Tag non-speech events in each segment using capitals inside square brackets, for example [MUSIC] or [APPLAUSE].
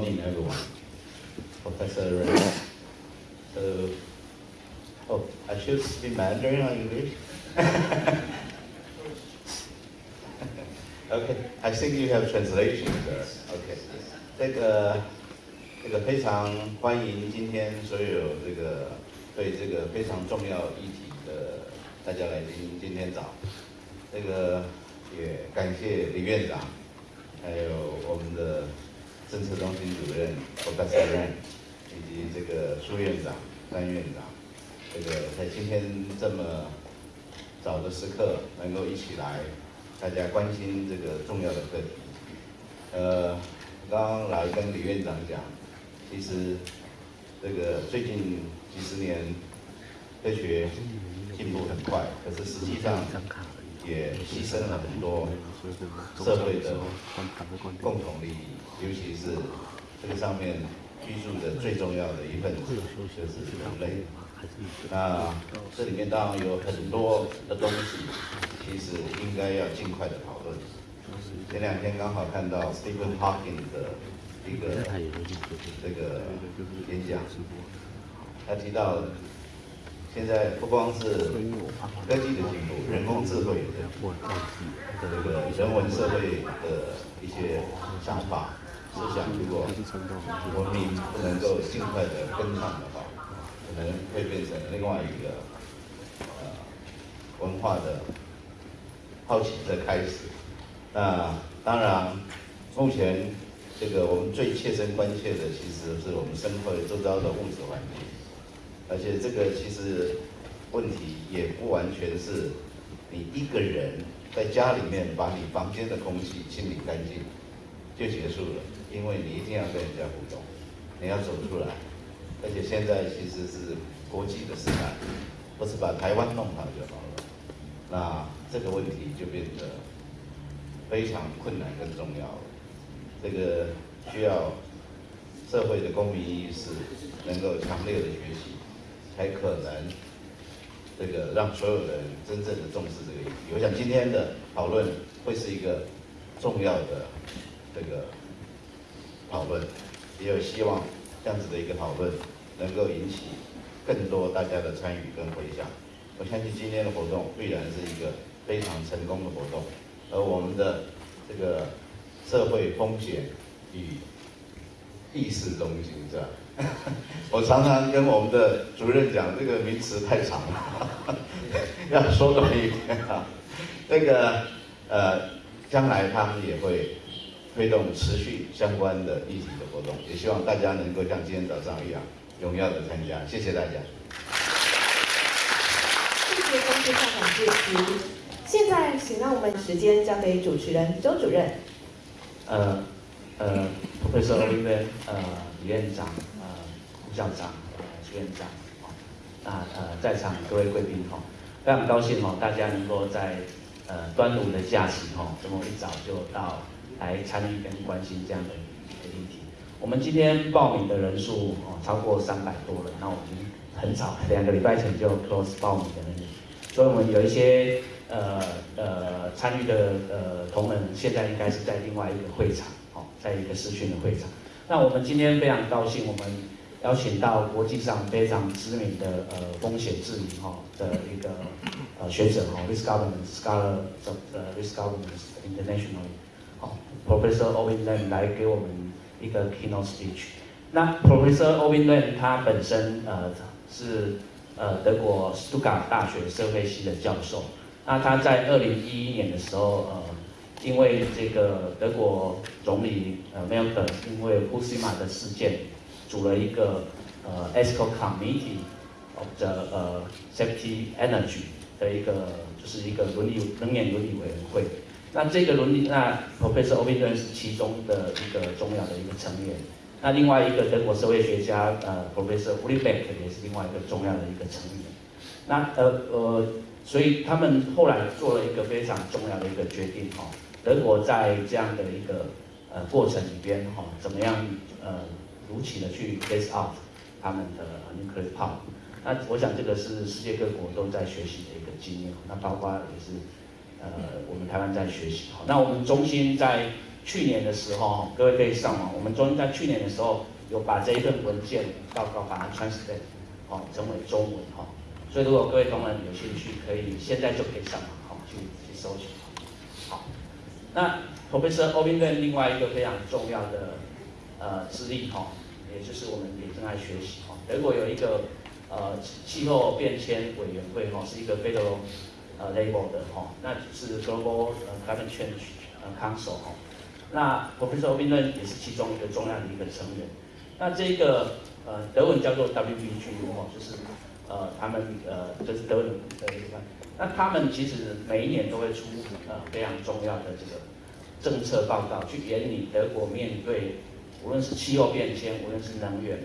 morning, everyone. Professor Ren. So, oh, I should speak Mandarin or English? okay, I think you have translation there. Okay. 这个这个非常欢迎今天所有这个对这个非常重要议题的大家来听今天早。这个也感谢李院长，还有我们的政策中心主任郭大主任以及这个苏院长、张院长，这个在今天这么早的时刻能够一起来，大家关心这个重要的课题。呃，刚刚来跟李院长讲，其实这个最近几十年科学进步很快，可是实际上也牺牲了很多社会的共同利益，尤其是这个上面居住的最重要的一份子就是人类。那这里面当然有很多的东西，其实应该要尽快的讨论。前两天刚好看到 Stephen Hawking 的一个这个演讲，他提到现在不光是科技的进步，人工智慧的这个人文社会的一些想法、思想，如果文明不能够尽快的跟上的话，可能会变成另外一个呃文化的好奇的开始。那当然，目前这个我们最切身关切的，其实是我们生活周遭的物质环境，而且这个其实问题也不完全是你一个人在家里面把你房间的空气清理干净就结束了，因为你一定要跟人家互动，你要走出来，而且现在其实是国际的时代，不是把台湾弄好就好了，那这个问题就变得。非常困难跟重要，这个需要社会的公民意识能够强烈的学习，才可能这个让所有人真正的重视这个议题。我想今天的讨论会是一个重要的这个讨论，也有希望这样子的一个讨论能够引起更多大家的参与跟回响。我相信今天的活动必然是一个非常成功的活动。而我们的这个社会风险与意识中心是吧？[LAUGHS] 我常常跟我们的主任讲，这个名词太长了，[LAUGHS] 要缩短一点啊。那个呃，将来他们也会推动持续相关的议题的活动，也希望大家能够像今天早上一样荣耀的参加。谢谢大家。谢谢公司校长致辞。现在，请让我们时间交给主持人周主任。呃呃，Professor Oliver，呃，李院长，呃，副校长，呃，徐院长，啊呃，在场各位贵宾哈，非常高兴哈，大家能够在呃端午的假期哈，这么一早就到来参与跟关心这样的一个议题。我们今天报名的人数哦超过三百多人，那我们很早两个礼拜前就 close 报名的人，所以我们有一些。呃呃，参与的呃同仁现在应该是在另外一个会场，哦，在一个视讯的会场。那我们今天非常高兴，我们邀请到国际上非常知名的呃风险治理哈的一个呃学者哈，Risk Governance Scholar of Risk Governance International，好，Professor Owen Lam 来给我们一个 keynote speech。那 Professor Owen Lam 他本身呃是呃德国斯图加大学社会系的教授。那他在二零一一年的时候，呃，因为这个德国总理呃梅克尔因为福斯马的事件，组了一个呃 ESCO Committee of the 呃 Safety Energy 的一个就是一个伦理能源伦理委员会。那这个伦理，那 Professor o b i n 是其中的一个重要的一个成员。那另外一个德国社会学家呃 Professor u l i b e c k 也是另外一个重要的一个成员。那呃呃。所以他们后来做了一个非常重要的一个决定哈，德国在这样的一个呃过程里边哈，怎么样呃如期的去 phase out 他们的 nuclear power？那我想这个是世界各国都在学习的一个经验，那包括也是呃我们台湾在学习哈。那我们中心在去年的时候，各位可以上网，我们中心在去年的时候有把这一份文件报告把它 translate 哦成为中文哈，所以如果各位同仁有兴趣，可以现在就可以上网哈去去搜寻。好，那 Professor o b i n 另外一个非常重要的呃资历哈，也就是我们也正在学习哈，德国有一个呃气候变迁委员会哈，是一个 federal 呃，label 的哈，那是 Global 呃 Climate Change 呃 Council 哈。那 Professor o b i n 也是其中一个重要的一个成员。那这个呃德文叫做 WBG 哦，就是呃他们呃就是德文的一个。那他们其实每一年都会出呃非常重要的这个政策报告，去研拟德国面对无论是气候变迁，无论是能源，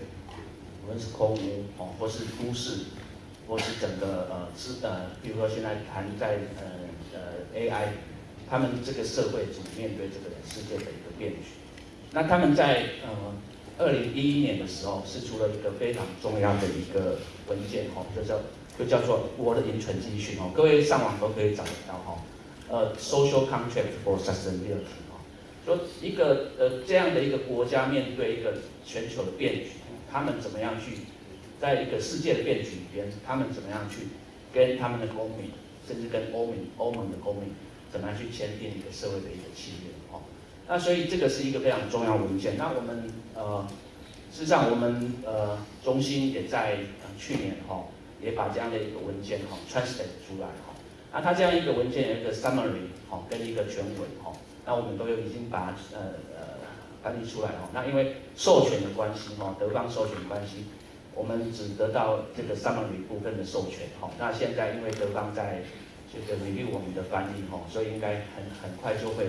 无论是空污哦，或是都市，或是整个呃资呃，比如说现在谈在呃呃 AI。他们这个社会怎么面对这个世界的一个变局？那他们在呃二零一一年的时候，是出了一个非常重要的一个文件哈，就叫就叫做《我的银存资讯》哦，各位上网都可以找得到哈。呃，Social Contract for Sustainability 哦，说一个呃这样的一个国家面对一个全球的变局，他们怎么样去在一个世界的变局里边，他们怎么样去跟他们的公民，甚至跟欧盟欧盟的公民。怎么样去签订一个社会的一个契约？哦，那所以这个是一个非常重要文件。那我们呃，事实上我们呃中心也在去年哈，也把这样的一个文件哈 translate 出来哈。那它这样一个文件有一个 summary 哈，跟一个全文哈。那我们都有已经把呃呃翻译出来哈。那因为授权的关系哈，德方授权关系，我们只得到这个 summary 部分的授权哈。那现在因为德方在这个 review 我们的翻译哈，所以应该很很快就会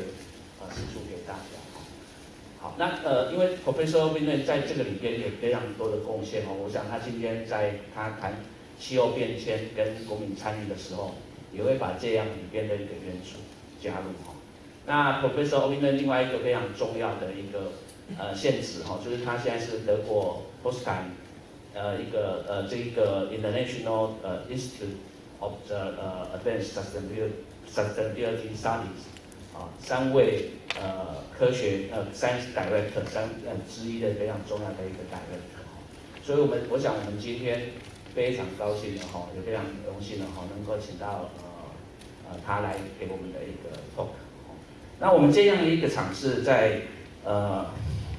呃释出给大家。好，那呃，因为 Professor Winne 在这个里边有非常多的贡献哦，我想他今天在他谈气候变迁跟国民参与的时候，也会把这样里边的一个元素加入哈。那 Professor Winne 另外一个非常重要的一个呃限制哈，就是他现在是德国 Potsdam 呃一个呃这一个 International 呃 Institute。of the 呃 advanced sustainability studies 啊，三位呃科学呃 science director 三呃之一的非常重要的一个 director，所以我们我想我们今天非常高兴的哈，也非常荣幸的哈，能够请到呃呃他来给我们的一个 talk。那我们这样的一个场次在呃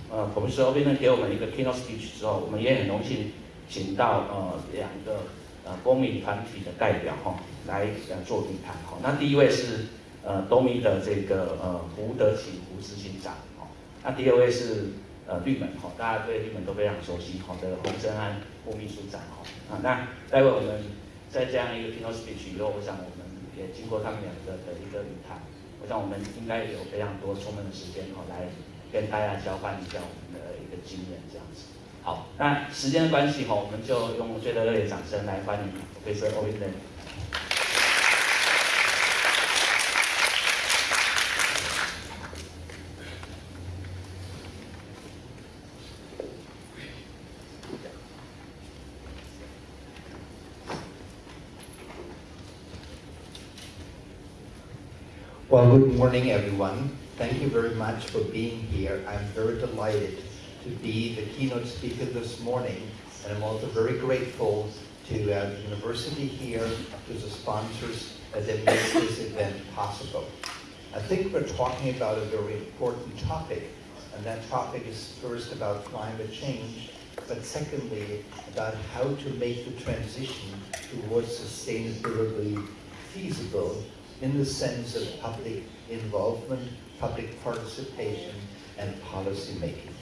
呃 Professor o b i n 给我们一个 keynote speech 之后，我们也很荣幸请到呃两个。呃，公民团体的代表哈，来呃做评谈哈。那第一位是呃东米的这个呃胡德奇胡执行长哈。那第二位是呃绿门哈，大家对绿门都非常熟悉哈的洪生安副秘书长哈。啊，那待会我们在这样一个 keynote speech 以后，我想我们也经过他们两个的一个语谈，我想我们应该有非常多充分的时间哈，来跟大家交换一下我们的一个经验这样子。好，那时间的关系哈，我们就用最热烈的掌声来欢迎 Professor o w i n Well, good morning, everyone. Thank you very much for being here. I'm very delighted to be the keynote speaker this morning. And I'm also very grateful to uh, the university here, to the sponsors that make this event possible. I think we're talking about a very important topic, and that topic is first about climate change, but secondly, about how to make the transition towards sustainability feasible in the sense of public involvement, public participation, and policy making.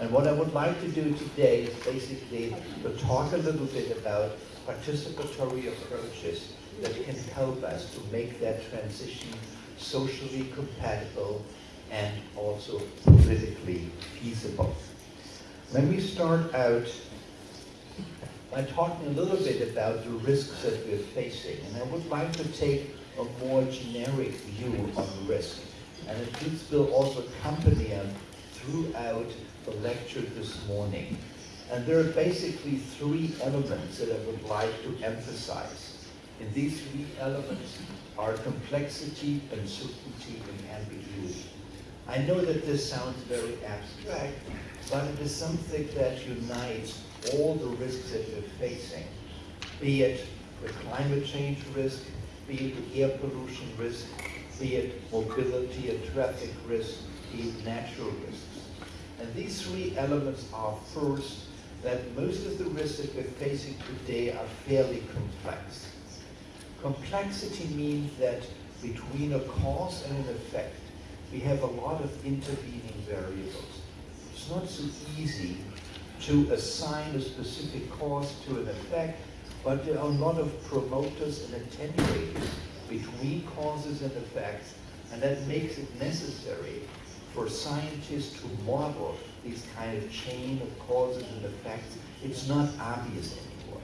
And what I would like to do today is basically to talk a little bit about participatory approaches that can help us to make that transition socially compatible and also politically feasible. Let me start out by talking a little bit about the risks that we're facing. And I would like to take a more generic view on risk. And this will also accompany us throughout the lecture this morning. And there are basically three elements that I would like to emphasize. And these three elements are complexity, uncertainty, and ambiguity. I know that this sounds very abstract, but it is something that unites all the risks that we're facing, be it the climate change risk, be it the air pollution risk, be it mobility and traffic risk, be it natural risks. And these three elements are first, that most of the risks that we're facing today are fairly complex. Complexity means that between a cause and an effect, we have a lot of intervening variables. It's not so easy to assign a specific cause to an effect, but there are a lot of promoters and attenuators between causes and effects, and that makes it necessary for scientists to model these kind of chain of causes and effects. It's not obvious anymore.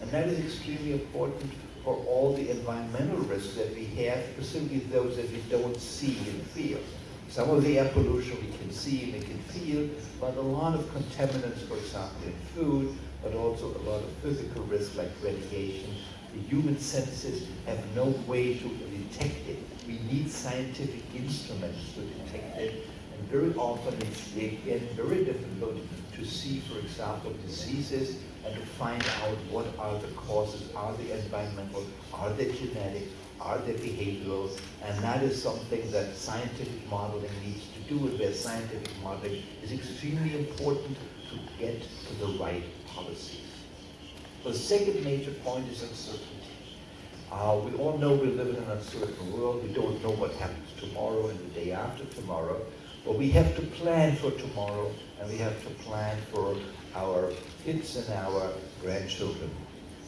And that is extremely important for all the environmental risks that we have, specifically those that we don't see and feel. Some of the air pollution we can see and we can feel, but a lot of contaminants, for example, in food, but also a lot of physical risks like radiation. The human senses have no way to detect it. We need scientific instruments to detect it, and very often it's again very difficult to see, for example, diseases and to find out what are the causes, are they environmental, are they genetic, are they behavioral, and that is something that scientific modeling needs to do, and where scientific modeling is extremely important to get to the right policies. The second major point is uncertainty. Uh, we all know we live in an uncertain world. We don't know what happens tomorrow and the day after tomorrow. But we have to plan for tomorrow, and we have to plan for our kids and our grandchildren.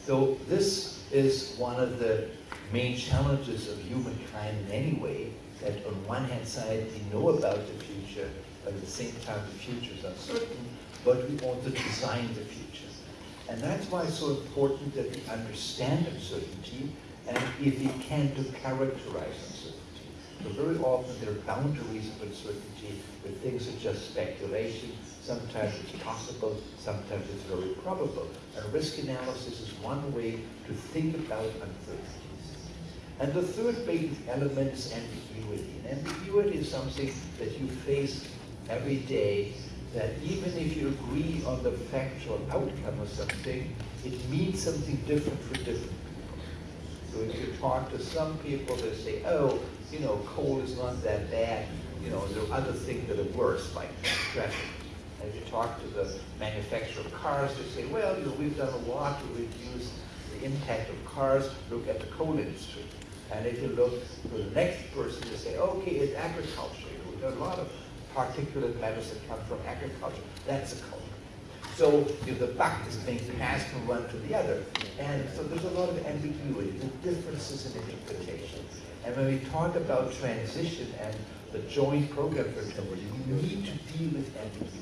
So this is one of the main challenges of humankind in any way, that on one hand side, we know about the future, but at the same time, the future is uncertain, but we want to design the future. And that's why it's so important that we understand uncertainty, and if we can, to characterize uncertainty. So very often there are boundaries of uncertainty where things are just speculation. Sometimes it's possible, sometimes it's very probable. And risk analysis is one way to think about uncertainties. And the third big element is ambiguity. And ambiguity is something that you face every day that even if you agree on the factual outcome of something, it means something different for different if you talk to some people, they say, oh, you know, coal is not that bad. You know, there are other things that are worse, like traffic. If you talk to the manufacturer of cars, they say, well, you know, we've done a lot to reduce the impact of cars. Look at the coal industry. And if you look for the next person, they say, okay, it's agriculture. You know, there are a lot of particulate matters that come from agriculture. That's a culprit. So if the buck is being passed from one to the other. And so there's a lot of ambiguity, the differences in interpretation. And when we talk about transition and the joint program for transition, we need to deal with ambiguity.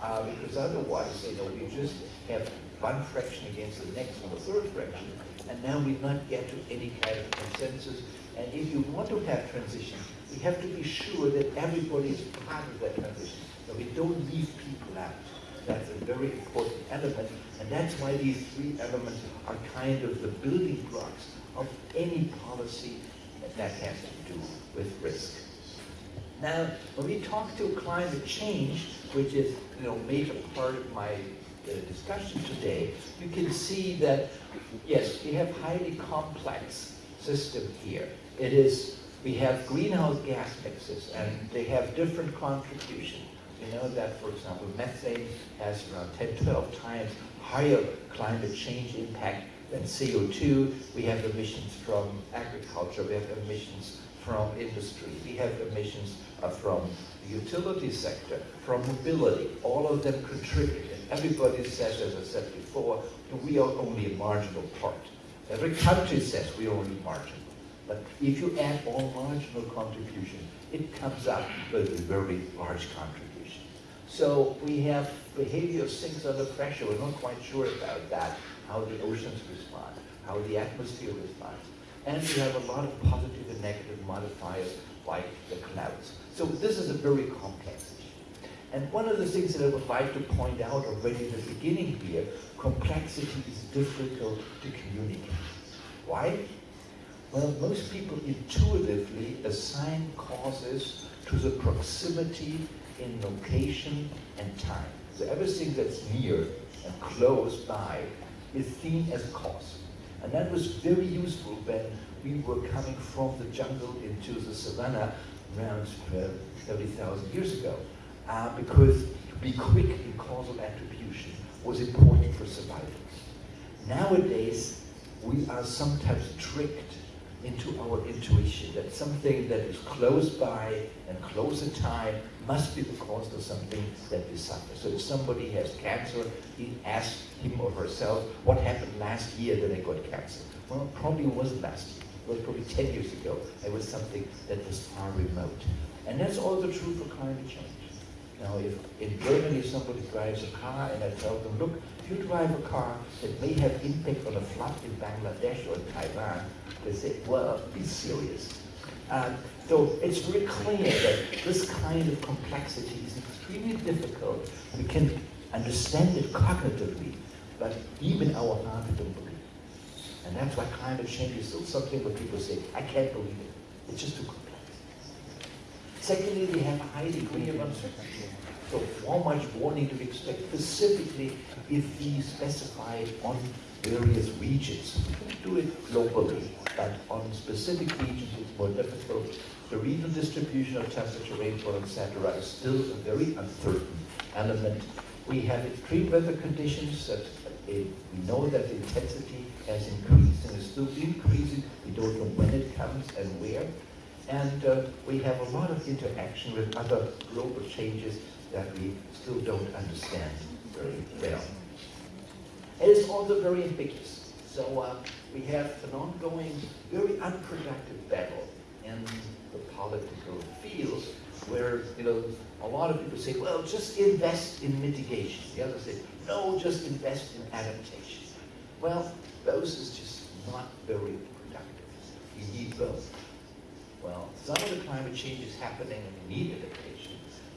Uh, because otherwise, you know, we just have one fraction against the next one, the third fraction, and now we not get to any kind of consensus. And if you want to have transition, we have to be sure that everybody is part of that transition, that we don't leave people out. That's a very important element, and that's why these three elements are kind of the building blocks of any policy that has to do with risk. Now, when we talk to climate change, which is you know major part of my uh, discussion today, you can see that yes, we have highly complex system here. It is we have greenhouse gas mixes, and they have different contributions. We know that, for example, methane has around 10, 12 times higher climate change impact than CO2. We have emissions from agriculture. We have emissions from industry. We have emissions from the utility sector, from mobility. All of them contribute. And everybody says, as I said before, we are only a marginal part. Every country says we are only marginal. But if you add all marginal contribution, it comes up with a very large contribution. So we have behavior of things under pressure. We're not quite sure about that, how the oceans respond, how the atmosphere responds. And we have a lot of positive and negative modifiers like the clouds. So this is a very complex issue. And one of the things that I would like to point out already at the beginning here, complexity is difficult to communicate. Why? Well, most people intuitively assign causes to the proximity in location and time. So everything that's near and close by is seen as a cause. And that was very useful when we were coming from the jungle into the savannah around uh, 30,000 years ago. Uh, because to be quick in causal attribution was important for survival. Nowadays, we are sometimes tricked into our intuition that something that is close by and close in time must be the cause of something that we suffer. So if somebody has cancer, he asks him or herself, what happened last year that I got cancer? Well, probably it wasn't last year. It was probably 10 years ago. It was something that was far remote. And that's also true for climate change. Now, if in Germany somebody drives a car and I tell them, look, if you drive a car that may have impact on a flood in Bangladesh or in Taiwan, they say, well, be serious. Um, so it's very clear that this kind of complexity is extremely difficult. We can understand it cognitively, but even our heart don't believe. And that's why climate change is still something where people say, I can't believe it. It's just too complex. Secondly, we have a high degree of uncertainty. So how much warning do we expect specifically if we specify on various regions? Do it globally, but on specific regions it's more difficult. The regional distribution of temperature, rainfall, etc. is still a very uncertain element. We have extreme weather conditions that uh, we know that the intensity has increased and is still increasing. We don't know when it comes and where. And uh, we have a lot of interaction with other global changes that we still don't understand very well. It is also very ambiguous. So uh, we have an ongoing, very unproductive battle in the political field where, you know, a lot of people say, well, just invest in mitigation. The others say, no, just invest in adaptation. Well, those is just not very productive. You need both. Well, some of the climate change is happening and we need adaptation.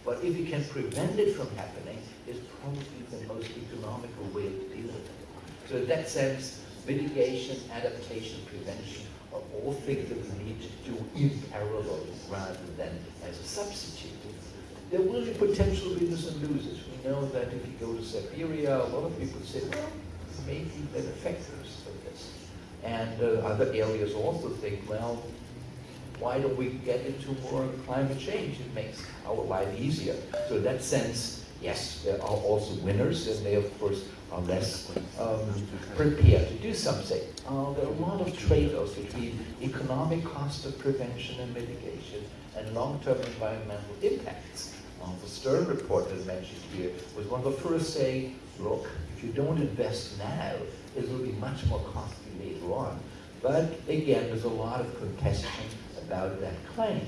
But if you can prevent it from happening, it's probably the most economical way to deal with it. So in that sense, mitigation, adaptation, prevention are all things that we need to do in parallel rather than as a substitute. There will be potential winners and losers. We know that if you go to Siberia, a lot of people say, well, maybe they're benefactors of this. And uh, other areas also think, well, why don't we get into more climate change? It makes our life easier. So in that sense, yes, there are also winners, and they, of course, are less um, prepared to do something. Uh, there are a lot of trade-offs between economic cost of prevention and mitigation and long-term environmental impacts. Uh, the Stern report that mentioned here was one of the first saying, look, if you don't invest now, it will be much more costly later on. But again, there's a lot of contestation about that claim.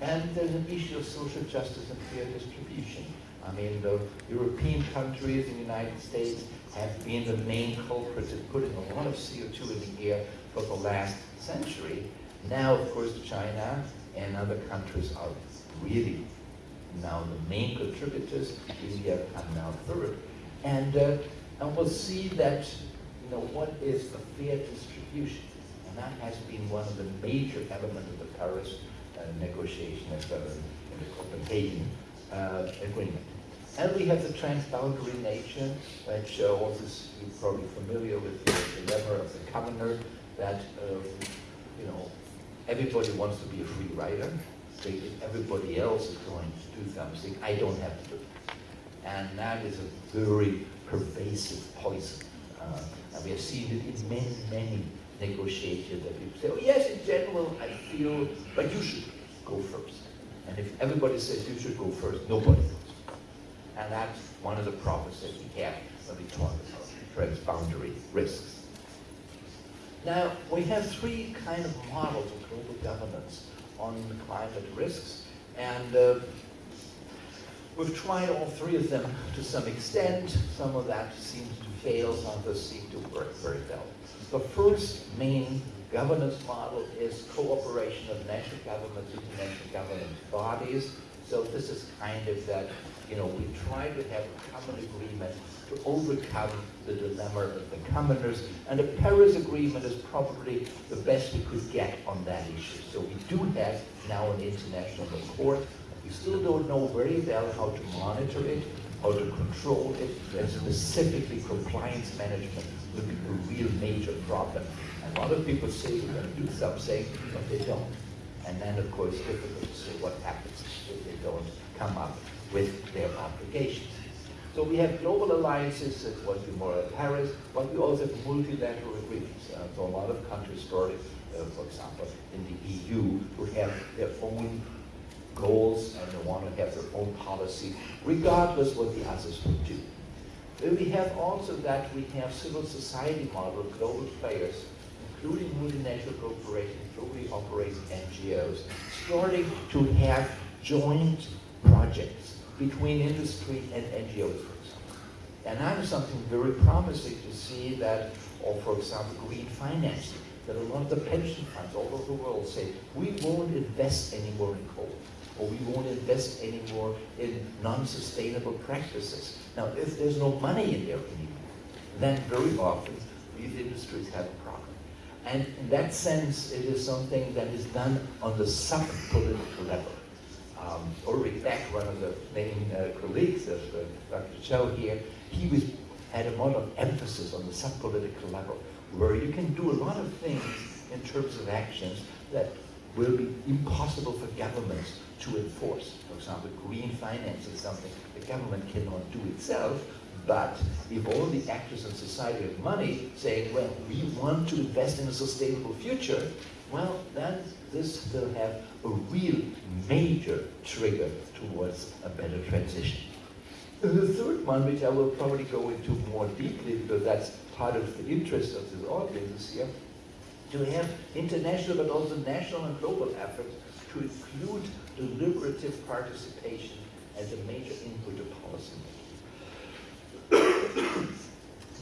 And there's an issue of social justice and fair distribution. I mean, the European countries and the United States have been the main culprits in putting a lot of CO2 in the air for the last century. Now, of course, China and other countries are really now the main contributors. India come now third. And, uh, and we'll see that, you know, what is a fair distribution? And that has been one of the major elements of the Paris uh, negotiation as well as in the Copenhagen uh, agreement. And we have the transboundary nature, which uh, also you're probably familiar with the dilemma of the commoner, that, um, you know, everybody wants to be a free rider. So if everybody else is going to do something, I don't have to do it. And that is a very pervasive poison. Uh, and we have seen it in many, many negotiations that people say, oh yes, in general, I feel, but you should go first. And if everybody says you should go first, nobody goes. And that's one of the problems that we have when we talk about transboundary risks. Now, we have three kind of models of global governance on climate risks, and uh, we've tried all three of them to some extent. Some of that seems to fail, some others seem to work very well. The first main governance model is cooperation of national governments, international government bodies, So this is kind of that, you know, we try to have a common agreement to overcome the dilemma of the commoners, and the Paris Agreement is probably the best we could get on that issue. So we do have now an international accord. We still don't know very well how to monitor it, how to control it, and specifically compliance management will be a real major problem. And a lot of people say we're going to do something, but they don't. And then, of course, difficult to say what happens if they don't come up with their obligations. So we have global alliances, that was more at Paris, but we also have multilateral agreements. Uh, so a lot of countries started, uh, for example, in the EU, who have their own goals and they want to have their own policy, regardless what the others would do. We have also that we have civil society model, global players, including multinational corporations, globally operating NGOs, starting to have joint projects between industry and NGOs, for example. And that is something very promising to see that, or for example, green financing, that a lot of the pension funds all over the world say, we won't invest anymore in coal, or we won't invest anymore in non-sustainable practices. Now, if there's no money in there anymore, then very often these industries have a problem. And in that sense, it is something that is done on the sub-political level. Um, Ulrich Beck, one of the main uh, colleagues of uh, Dr. Cho here, he was, had a lot of emphasis on the sub-political level, where you can do a lot of things in terms of actions that will be impossible for governments to enforce. For example, green finance is something the government cannot do itself, but if all the actors in society have money saying, well, we want to invest in a sustainable future, well, then this will have a real major trigger towards a better transition. The third one, which I will probably go into more deeply because that's part of the interest of this audience here, to have international but also national and global efforts to include deliberative participation as a major input to policy making.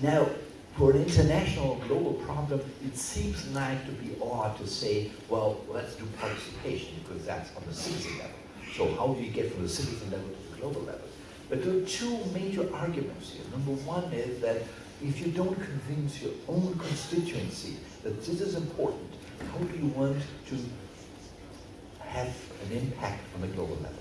now, for an international global problem, it seems like to be odd to say, well, let's do participation because that's on the citizen level. So how do you get from the citizen level to the global level? But there are two major arguments here. Number one is that if you don't convince your own constituency that this is important, how do you want to have an impact on the global level?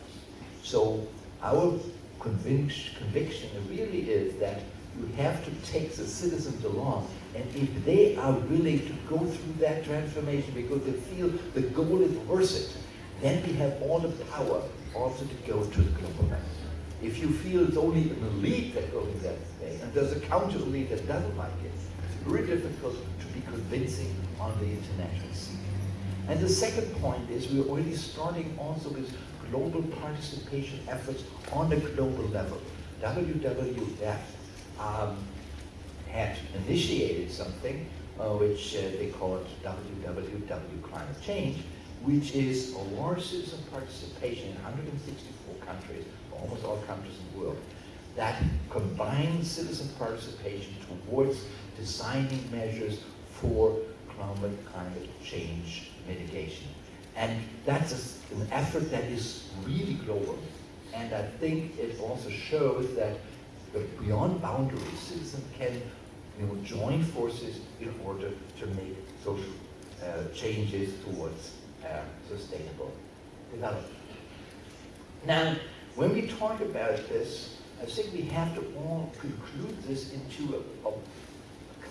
So our conviction, conviction really is that you have to take the citizens along, and if they are willing to go through that transformation because they feel the goal is worth it, then we have all the power also to go to the global level. If you feel it's only an elite that goes that way, and there's a counter elite that doesn't like it, it's very difficult to be convincing on the international scene. And the second point is we're already starting also with global participation efforts on the global level. WWF um, had initiated something uh, which uh, they called WWW Climate Change, which is a large citizen participation in 164 countries, almost all countries in the world, that combines citizen participation towards designing measures for climate, climate change mitigation. And that's a, an effort that is really global. And I think it also shows that beyond boundaries, citizens can you know, join forces in order to make social uh, changes towards uh, sustainable development. Now, when we talk about this, I think we have to all conclude this into a, a,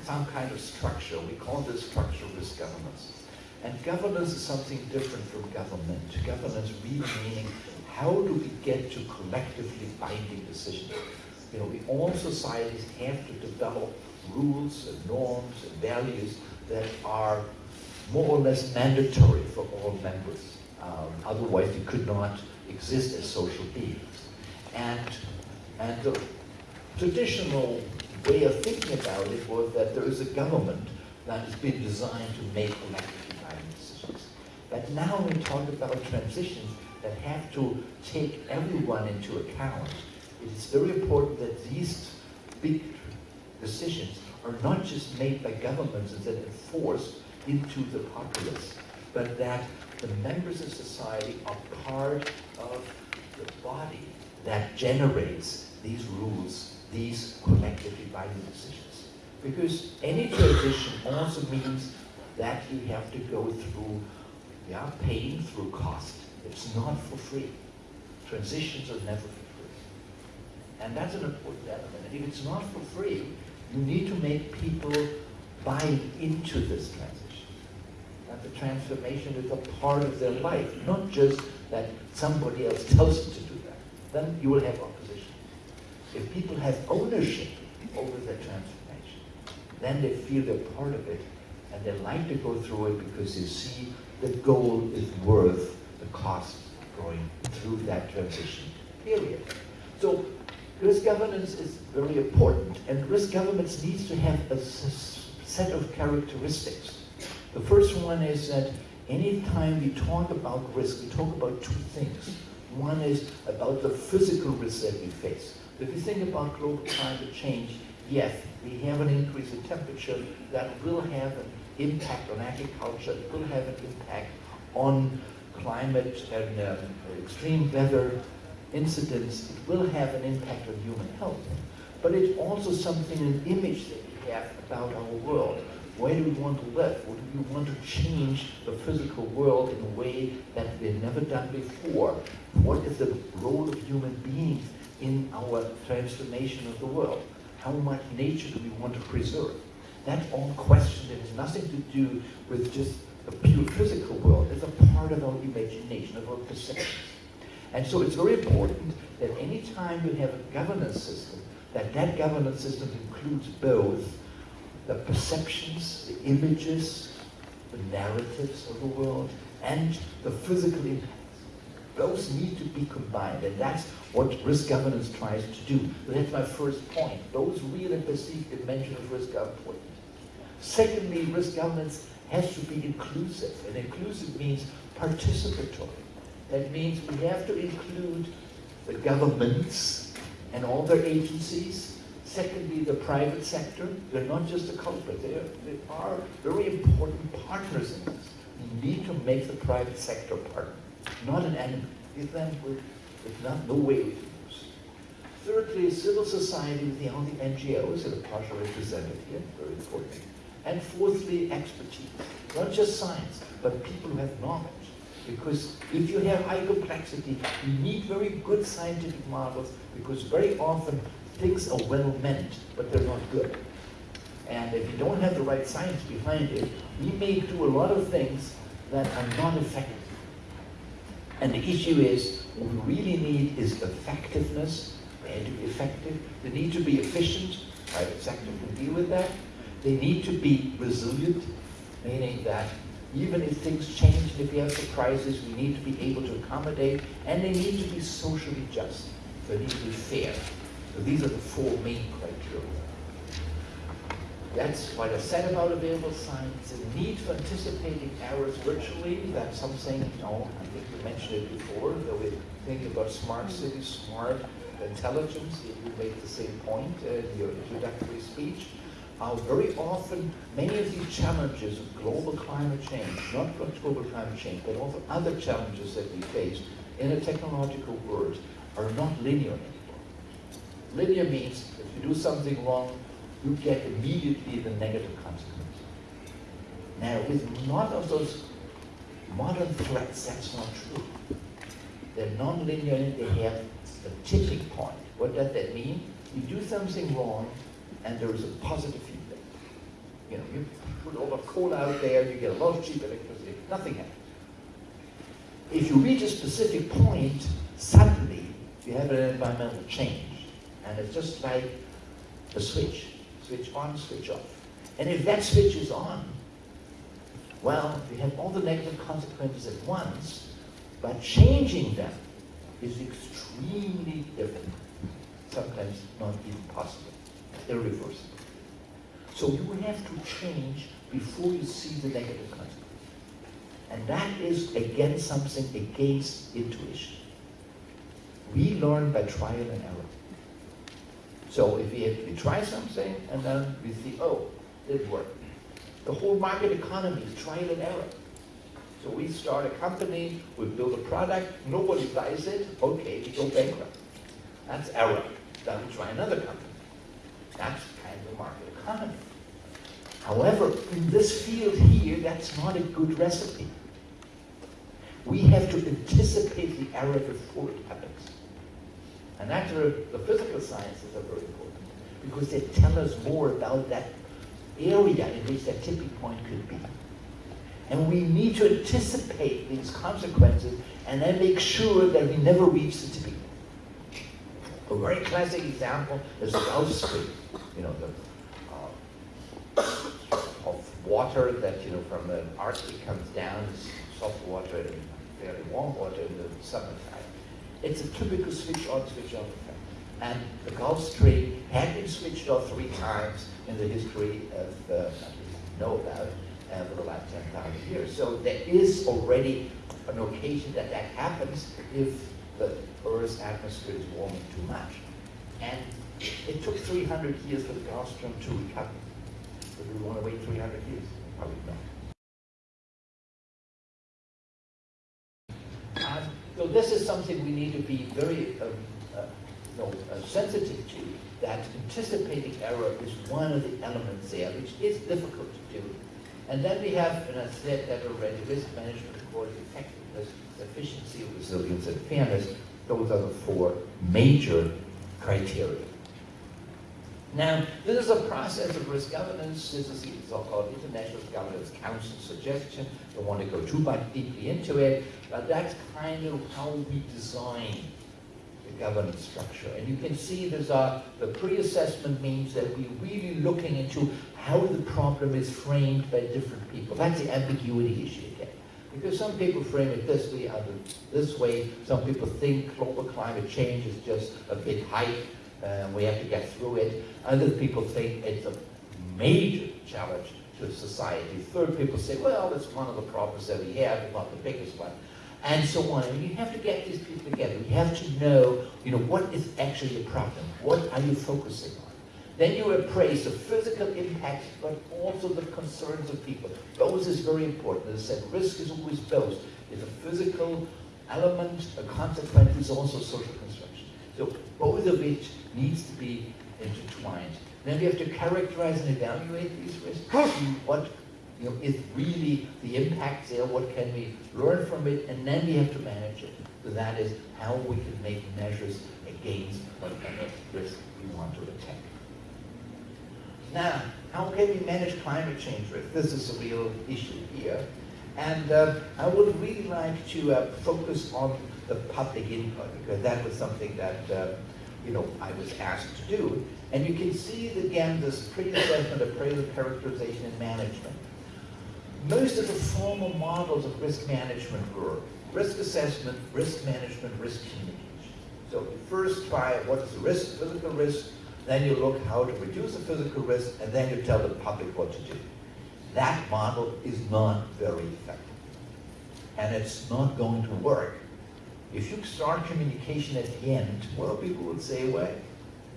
some kind of structure. We call this structure risk governance. And governance is something different from government. Governance really meaning how do we get to collectively binding decisions? You know, we, all societies have to develop rules and norms and values that are more or less mandatory for all members. Um, otherwise, we could not exist as social beings. And, and the traditional way of thinking about it was that there is a government that has been designed to make decisions. But now we talk about transitions that have to take everyone into account. It is very important that these big decisions are not just made by governments and then enforced into the populace, but that the members of society are part of the body that generates these rules, these collectively binding decisions. Because any transition also means that you have to go through, yeah, paying through cost. It's not for free. Transitions are never for free. And that's an important element. And if it's not for free, you need to make people buy into this transition. That the transformation is a part of their life, not just that somebody else tells them to do that. Then you will have opposition. If people have ownership over their transformation, then they feel they're part of it and they like to go through it because they see the goal is worth the cost going through that transition period. So risk governance is very important and risk governance needs to have a set of characteristics. The first one is that anytime we talk about risk, we talk about two things. One is about the physical risk that we face. If you think about global climate change, yes, we have an increase in temperature that will have an impact on agriculture, it will have an impact on climate and um, extreme weather incidents, it will have an impact on human health. But it's also something, an image that we have about our world. Where do we want to live? What do we want to change the physical world in a way that we've never done before? What is the role of human beings in our transformation of the world? How much nature do we want to preserve? That's all question that has nothing to do with just the pure physical world. It's a part of our imagination, of our perceptions. And so it's very important that any time you have a governance system, that that governance system includes both the perceptions, the images, the narratives of the world, and the physical impacts. Those need to be combined, and that's what risk governance tries to do. That's my first point. Those real and perceived dimensions of risk are important. Secondly, risk governance has to be inclusive, and inclusive means participatory. That means we have to include the governments and all their agencies. Secondly, the private sector. They're not just a culprit. They are, they are very important partners in this. We need to make the private sector partner, not an enemy. If with, with not, no way we can. Thirdly, civil society with the only NGOs that are partially represented here, very important. And fourthly, expertise. Not just science, but people who have knowledge. Because if you have high complexity, you need very good scientific models because very often things are well meant, but they're not good. And if you don't have the right science behind it, we may do a lot of things that are not effective. And the issue is, what we really need is effectiveness. Need to be effective. They need to be efficient. Private sector can deal with that. They need to be resilient, meaning that even if things change and if we have surprises, we need to be able to accommodate, and they need to be socially just. They need to be fair. So these are the four main criteria. That's what I said about available science. The need for anticipating errors virtually, that's something, you know, I think you mentioned it before, that we think about smart cities, smart intelligence. You made the same point in your introductory speech. Uh, very often, many of these challenges of global climate change, not just global climate change, but also other challenges that we face in a technological world, are not linear anymore. Linear means if you do something wrong, you get immediately the negative consequence. Now, with none of those modern threats, that's not true. They're non-linear, they have a tipping point. What does that mean? You do something wrong, and there is a positive. You know, you put all the coal out there, you get a lot of cheap electricity, nothing happens. If you reach a specific point, suddenly you have an environmental change. And it's just like a switch. Switch on, switch off. And if that switch is on, well, you have all the negative consequences at once, but changing them is extremely difficult, sometimes not even possible irreversible. So you have to change before you see the negative consequence. And that is, again, something against intuition. We learn by trial and error. So if we, we try something and then we see, oh, it worked. The whole market economy is trial and error. So we start a company, we build a product, nobody buys it, okay, we go bankrupt. That's error. Then we try another company. That's kind of market However, in this field here, that's not a good recipe. We have to anticipate the error before it happens. And where the physical sciences are very important because they tell us more about that area in which that tipping point could be. And we need to anticipate these consequences and then make sure that we never reach the tipping point. A very classic example is Gulf Stream. You know, the, of water that, you know, from the Arctic comes down, soft water and fairly warm water in the summertime. It's a typical switch on, switch off effect. And the Gulf Stream had been switched off three times in the history of, uh, know about, uh, for the last 10,000 years. So there is already an occasion that that happens if the Earth's atmosphere is warming too much. And it took 300 years for the Gulf Stream to recover. Do we want to wait 300 years? Probably not. Um, so this is something we need to be very uh, know, uh, sensitive to, that anticipating error is one of the elements there, which is difficult to do. And then we have, and I said that already, risk management, quality, effectiveness, efficiency, resilience, and fairness. Those are the four major criteria. Now, this is a process of risk governance. This is the so-called International Governance Council suggestion. Don't want to go too much deeply into it, but that's kind of how we design the governance structure. And you can see there's a, the pre-assessment means that we're really looking into how the problem is framed by different people. That's the ambiguity issue again. Because some people frame it this way, others this way. Some people think global climate change is just a big hype, and we have to get through it. Other people think it's a major challenge to society. Third people say, well, it's one of the problems that we have, not the biggest one and so on. And you have to get these people together. You have to know, you know, what is actually the problem? What are you focusing on? Then you appraise the physical impact, but also the concerns of people. Both is very important. As I said, risk is always both. It's a physical element, a consequence is also social construction. So both of which needs to be intertwined. Then we have to characterize and evaluate these risks. what you know, is really the impact there, what can we learn from it, and then we have to manage it. So that is how we can make measures against whatever risk we want to attack. Now, how can we manage climate change risk? This is a real issue here. And uh, I would really like to uh, focus on the public input, because that was something that uh, you know, I was asked to do. And you can see, again, this pre-assessment, appraisal, characterization, and management most of the formal models of risk management were risk assessment, risk management, risk communication. So you first try what is the risk, physical risk, then you look how to reduce the physical risk, and then you tell the public what to do. That model is not very effective. And it's not going to work. If you start communication at the end, well, people would say, well,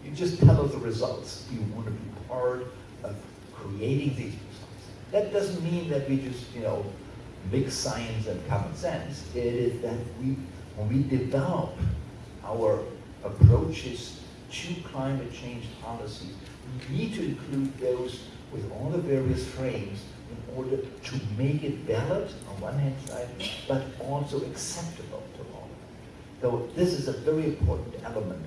you just tell us the results. You want to be part of creating these results. that doesn't mean that we just, you know, mix science and common sense. It is that we, when we develop our approaches to climate change policies, we need to include those with all the various frames in order to make it valid on one hand side, but also acceptable So this is a very important element.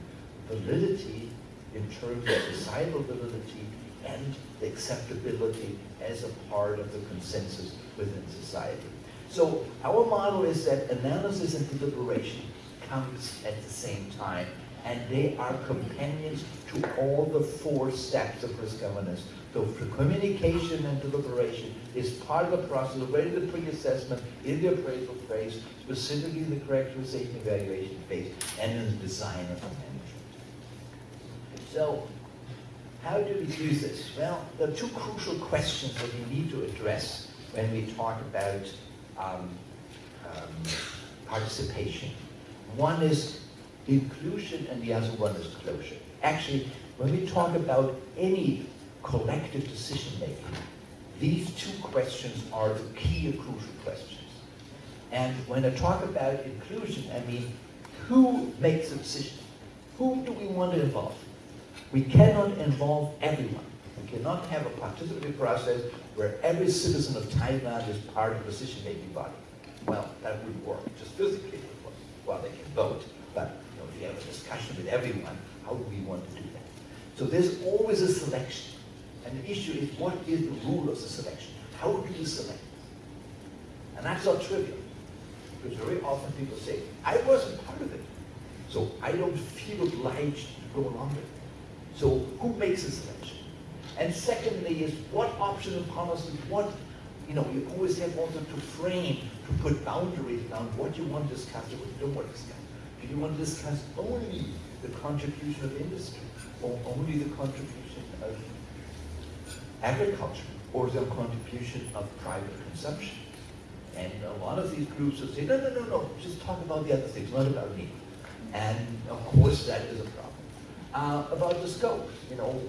Validity in terms of societal validity and acceptability as a part of the consensus within society. So our model is that analysis and deliberation comes at the same time, and they are companions to all the four steps of risk governance. So communication and deliberation is part of the process, already the pre-assessment, in the appraisal phase, specifically the characterization evaluation phase, and in the design of the management. So how do we do this? Well, there are two crucial questions that we need to address when we talk about um, um, participation. One is inclusion and the other one is closure. Actually, when we talk about any collective decision making, these two questions are the key and crucial questions. And when I talk about inclusion, I mean, who makes the decision? Who do we want to involve? We cannot involve everyone. We cannot have a participatory process where every citizen of Thailand is part of the decision-making body. Well, that wouldn't work, just physically would. Well, they can vote, but you know, if you have a discussion with everyone, how do we want to do that? So there's always a selection. And the issue is, what is the rule of the selection? How do you select? And that's not trivial. Because very often people say, I wasn't part of it, so I don't feel obliged to go along with it. So who makes the selection? And secondly is what option of policy, what, you know, you always have also to frame, to put boundaries around what you want to discuss and what you don't want to discuss. Do you want to discuss only the contribution of industry or only the contribution agriculture or the contribution of private consumption? And a lot of these groups will say, no, no, no, no, just talk about the other things, not about me. And of course, that is a problem. Uh, about the scope, you know,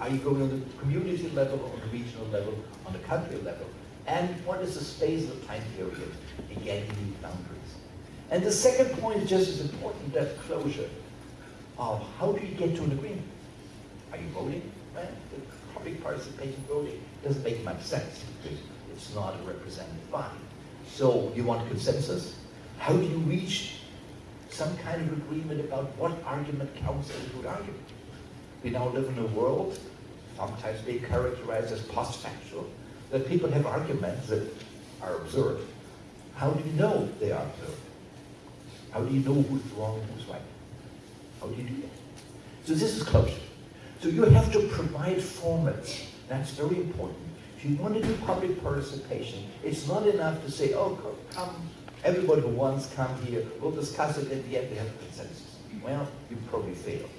are you going on the community level, on the regional level, on the country level? And what is the space of time period in getting these boundaries? And the second point is just as important, that closure of how do you get to an agreement? Are you voting? Well, public participation voting doesn't make much sense because it's not a representative body. So you want consensus? How do you reach some kind of agreement about what argument counts as a good argument? We now live in a world, sometimes being characterized as post-factual, that people have arguments that are absurd. How do you know they are absurd? How do you know who's wrong and who's right? How do you do that? So this is closure. So you have to provide formats. That's very important. If you want to do public participation, it's not enough to say, oh, come, everybody who wants, come here, we'll discuss it at the end, we have a consensus. Well, you probably failed.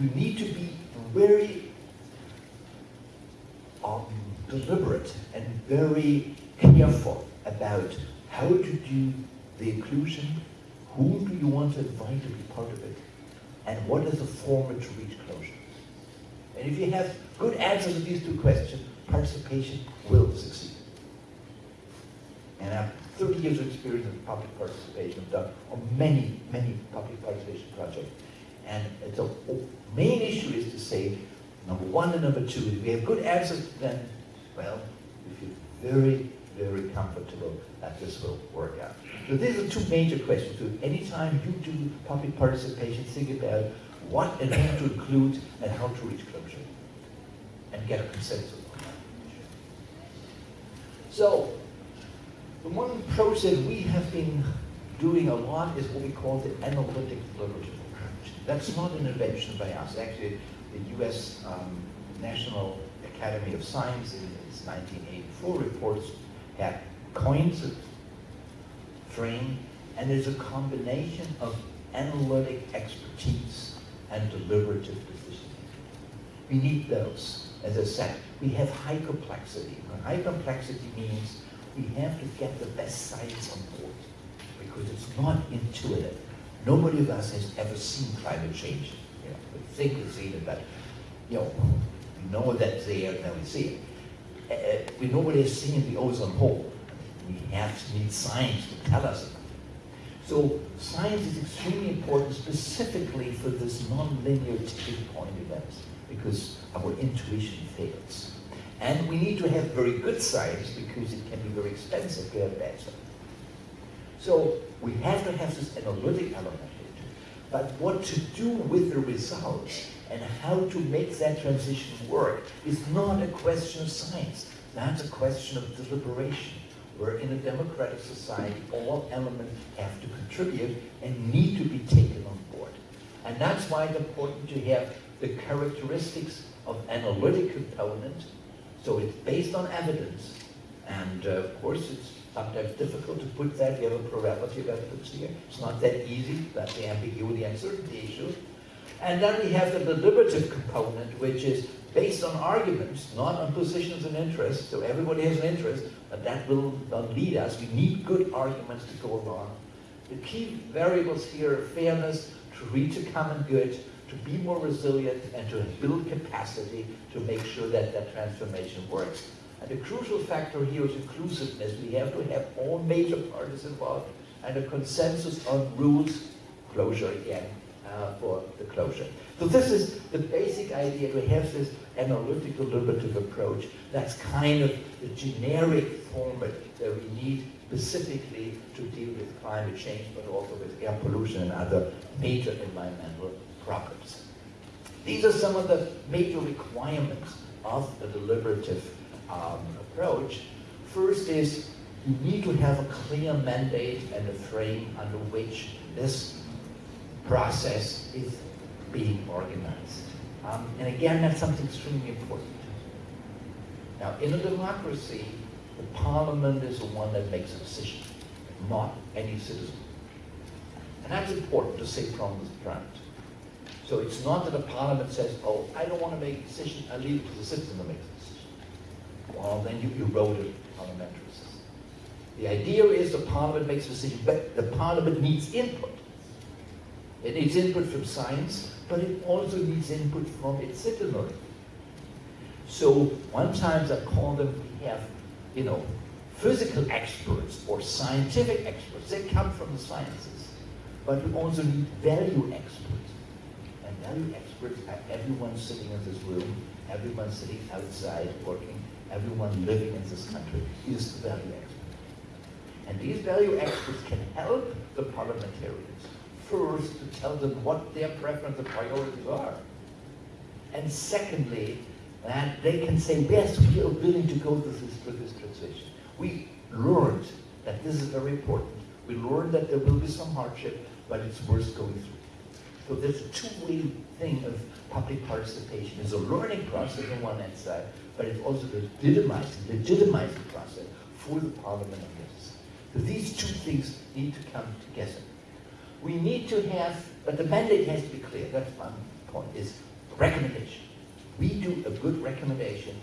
You need to be very um, deliberate and very careful about how to do the inclusion, whom do you want to invite to be part of it, and what is the format to reach. And if you have good answers to these two questions, participation will succeed. And I have 30 years of experience in public participation. I've done on many, many public participation projects. And the main issue is to say, number one and number two, if we have good answers, then, well, we feel very, very comfortable that this will work out. So these are two major questions. So anytime you do public participation, think about what and whom to include and how to reach closure and get a consensus on that. So the one approach that we have been doing a lot is what we call the analytic deliberative approach. That's not an invention by us. Actually, the U.S. Um, National Academy of Science in its 1984 reports had coined the frame, and there's a combination of analytic expertise and deliberative decision. We need those. As I said, we have high complexity. And high complexity means we have to get the best science on board because it's not intuitive. Nobody of us has ever seen climate change. You know, we think we've seen it, but you know, we know that there, now we see it. Uh, we nobody has seen the ozone hole. We have to need science to tell us. So science is extremely important specifically for this nonlinear tipping point events because our intuition fails. And we need to have very good science because it can be very expensive to have bad science. So we have to have this analytic element. But what to do with the results and how to make that transition work is not a question of science. That's a question of deliberation where in a democratic society, all elements have to contribute and need to be taken on board. And that's why it's important to have the characteristics of analytic component. So it's based on evidence. And uh, of course, it's sometimes difficult to put that. We have a plurality of evidence here. It's not that easy. That's the ambiguity and uncertainty issue. And then we have the deliberative component, which is based on arguments, not on positions and interests. So everybody has an interest, but that will not lead us. We need good arguments to go along. The key variables here are fairness, to reach a common good, to be more resilient, and to build capacity to make sure that that transformation works. And the crucial factor here is inclusiveness. We have to have all major parties involved and a consensus on rules, closure again, uh, for the closure. So this is the basic idea to have this analytical deliberative approach. That's kind of the generic format that we need specifically to deal with climate change, but also with air pollution and other major environmental problems. These are some of the major requirements of a deliberative um, approach. First is you need to have a clear mandate and a frame under which this process is being organized. Um, and again, that's something extremely important. Now, in a democracy, the parliament is the one that makes a decision, not any citizen. And that's important to say from the front. So it's not that the parliament says, oh, I don't want to make a decision, I leave it to the citizen to make the decision. Well, then you eroded parliamentary system. The idea is the parliament makes a decision, but the parliament needs input. It needs input from science, but it also needs input from its citizenry. So one times I call them, we have, you know, physical experts or scientific experts. They come from the sciences. But we also need value experts. And value experts are everyone sitting in this room, everyone sitting outside working, everyone living in this country is the value expert. And these value experts can help the parliamentarians first to tell them what their preference and priorities are. And secondly, that they can say, yes, we are willing to go through this, through this transition. We learned that this is very important. We learned that there will be some hardship, but it's worth going through. So there's a two-way thing of public participation. It's a learning process on one hand side, but it's also legitimizing, legitimizing process for the parliament other side. So these two things need to come together. We need to have, but the mandate has to be clear. That's one point, is recommendation. We do a good recommendation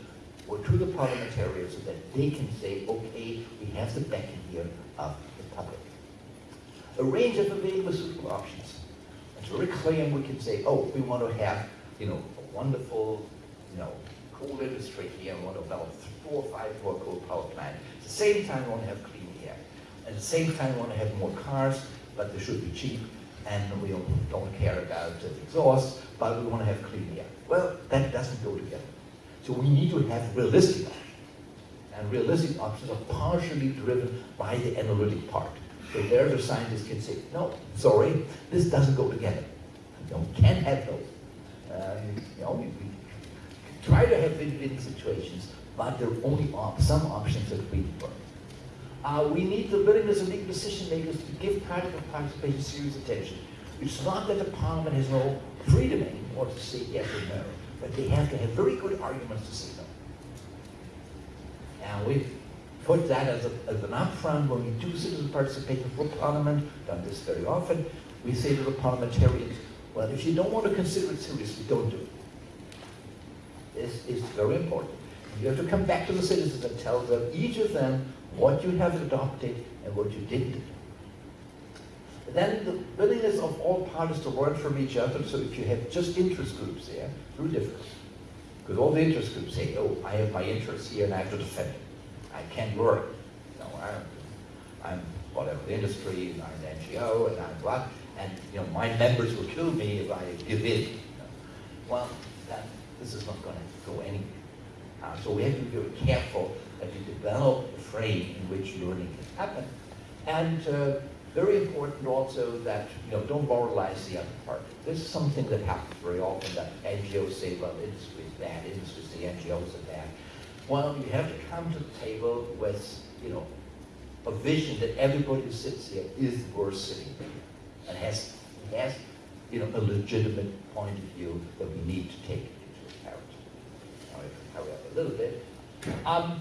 or to the parliamentarians so that they can say, okay, we have the backing here of the public. A range of available suitable options. It's very clear and we can say, oh, we want to have, you know, a wonderful, you know, coal industry here, we want to develop four or five more coal power plants. At the same time, we want to have clean air. At the same time, we want to have more cars, but they should be cheap, and we don't, care about the exhaust, but we want to have clean air. Well, that doesn't go together. So we need to have realistic options. And realistic options are partially driven by the analytic part. So there the scientists can say, no, sorry, this doesn't go together. You we can't have those. Uh, you know, we, we try to have win-win situations, but there are only op some options that really work. Uh, we need the willingness of legal decision makers to give practical participation serious attention. It's not that the parliament has no freedom anymore to say yes or no, but they have to have very good arguments to say no. And we've put that as, a, as an upfront when we do citizen participation for parliament, done this very often, we say to the parliamentarians, well, if you don't want to consider it seriously, don't do it. This is very important. You have to come back to the citizens and tell them, each of them, what you have adopted and what you didn't. Then the willingness of all parties to learn from each other, so if you have just interest groups there, very difficult. Because all the interest groups say, oh, I have my interests here and I have to defend it. I can't learn. No, I'm, I'm whatever, the industry, and I'm an NGO, and I'm what, and you know, my members will kill me if I give in. Well, that, this is not going to go anywhere. Uh, so we have to be very careful that we develop frame in which learning can happen. And uh, very important also that, you know, don't moralize the other part. This is something that happens very often that NGOs say, well, industry is bad, industry, the NGOs are bad. Well, you have to come to the table with, you know, a vision that everybody who sits here is worth sitting here and has, has, you know, a legitimate point of view that we need to take into account. Now, if I hurry up a little bit. Um,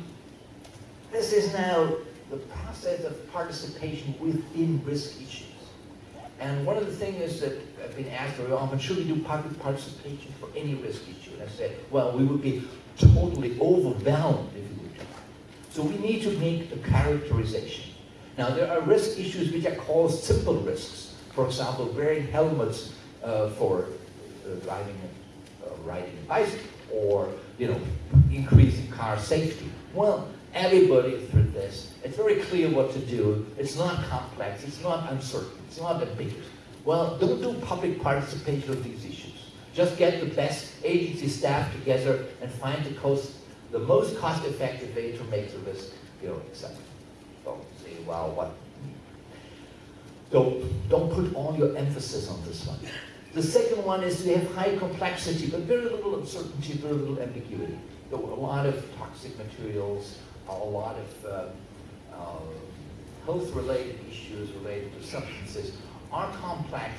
this is now the process of participation within risk issues. And one of the things that I've been asked very often, should we do public participation for any risk issue? And I said, well, we would be totally overwhelmed if we would do that. So we need to make a characterization. Now, there are risk issues which are called simple risks. For example, wearing helmets uh, for uh, driving, uh, riding a bicycle, or, you know, increasing car safety. Well, everybody through this. It's very clear what to do. It's not complex. It's not uncertain. It's not ambiguous. Well, don't do public participation of these issues. Just get the best agency staff together and find the, cost, the most cost-effective way to make the risk you know. Don't say, well, what? Don't, don't put all your emphasis on this one. The second one is to have high complexity, but very little uncertainty, very little ambiguity. There were a lot of toxic materials, a lot of uh, uh, health-related issues related to substances are complex,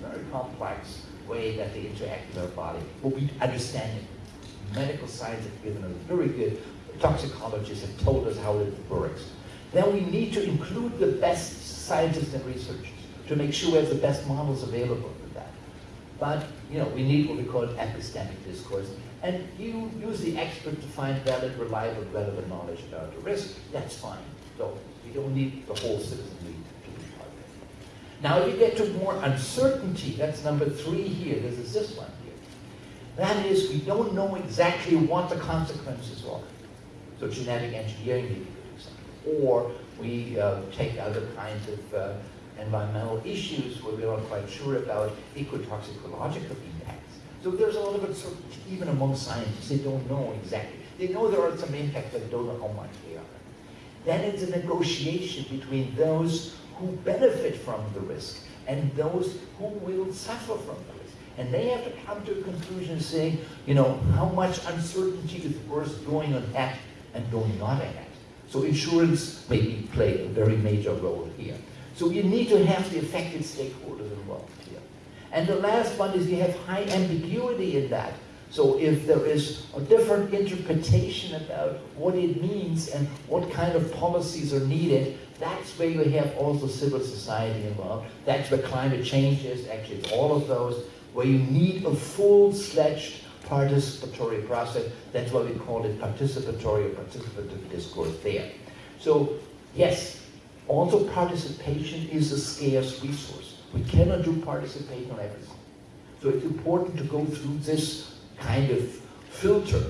very complex way that they interact with our body. But we understand it. Medical science has given us very good, toxicologists have told us how it works. Then we need to include the best scientists and researchers to make sure we have the best models available for that. But, you know, we need what we call epistemic discourse. And you use the expert to find valid, reliable, relevant knowledge about the risk. That's fine. So we don't need the whole citizenry to be part of it. Now you get to more uncertainty. That's number three here. This is this one here. That is, we don't know exactly what the consequences are. So genetic engineering may be a example. Or we uh, take other kinds of uh, environmental issues where we're not quite sure about ecotoxicological So there's a lot of uncertainty even among scientists. They don't know exactly. They know there are some impacts, but they don't know how much they are. Then it's a negotiation between those who benefit from the risk and those who will suffer from the risk. And they have to come to a conclusion saying, you know, how much uncertainty is worth going ahead and going not ahead. So insurance may play a very major role here. So you need to have the affected stakeholders involved. And the last one is you have high ambiguity in that. So if there is a different interpretation about what it means and what kind of policies are needed, that's where you have also civil society involved. That's where climate change is, actually it's all of those, where you need a full-fledged participatory process. That's why we call it participatory or participative discourse there. So yes, also participation is a scarce resource. We cannot do participation on everything. So it's important to go through this kind of filter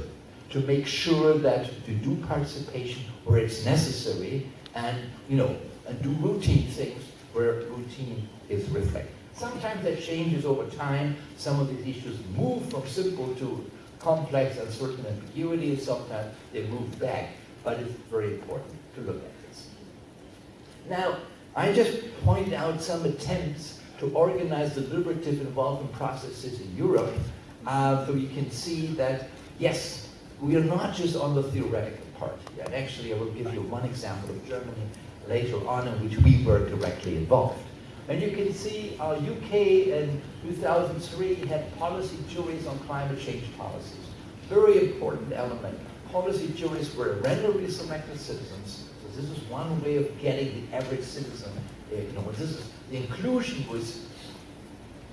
to make sure that you do participation where it's necessary and, you know, and do routine things where routine is reflected. Sometimes that changes over time. Some of these issues move from simple to complex and certain ambiguity, and sometimes they move back. But it's very important to look at this. Now, I just point out some attempts to organize the deliberative involvement processes in Europe uh, so you can see that, yes, we are not just on the theoretical part. And actually, I will give you one example of Germany later on in which we were directly involved. And you can see our UK in 2003 had policy juries on climate change policies. Very important element. Policy juries were randomly selected citizens. So this is one way of getting the average citizen. Uh, you know, this inclusion was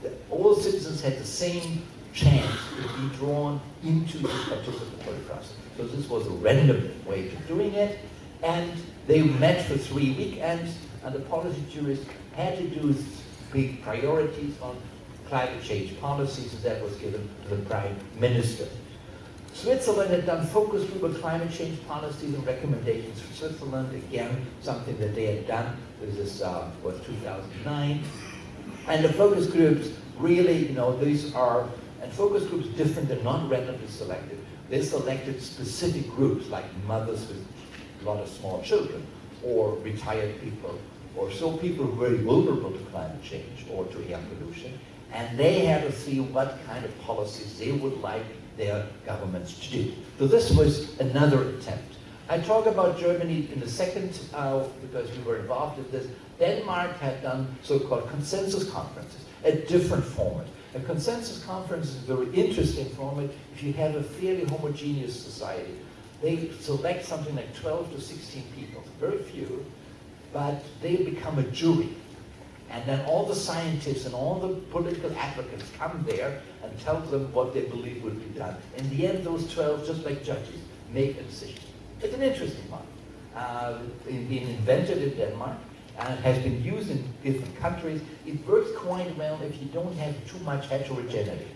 that all citizens had the same chance to be drawn into the participatory process. So this was a random way of doing it. And they met for three weekends, and the policy jurists had to do big priorities on climate change policies, and that was given to the prime minister. Switzerland had done focus group on climate change policies and recommendations for Switzerland. Again, something that they had done. This is, uh, was 2009. And the focus groups really, you know, these are, and focus groups different than non-randomly selected. They selected specific groups like mothers with a lot of small children or retired people or so people who very vulnerable to climate change or to air pollution. And they had to see what kind of policies they would like their governments to do. So this was another attempt. I talk about Germany in a second uh, because we were involved in this. Denmark had done so-called consensus conferences, a different format. A consensus conference is a very interesting format if you have a fairly homogeneous society. They select something like 12 to 16 people, very few, but they become a jury. And then all the scientists and all the political advocates come there and tell them what they believe would be done. In the end, those 12, just like judges, make a decision. It's an interesting one. Uh, it's been invented in Denmark and has been used in different countries. It works quite well if you don't have too much heterogeneity.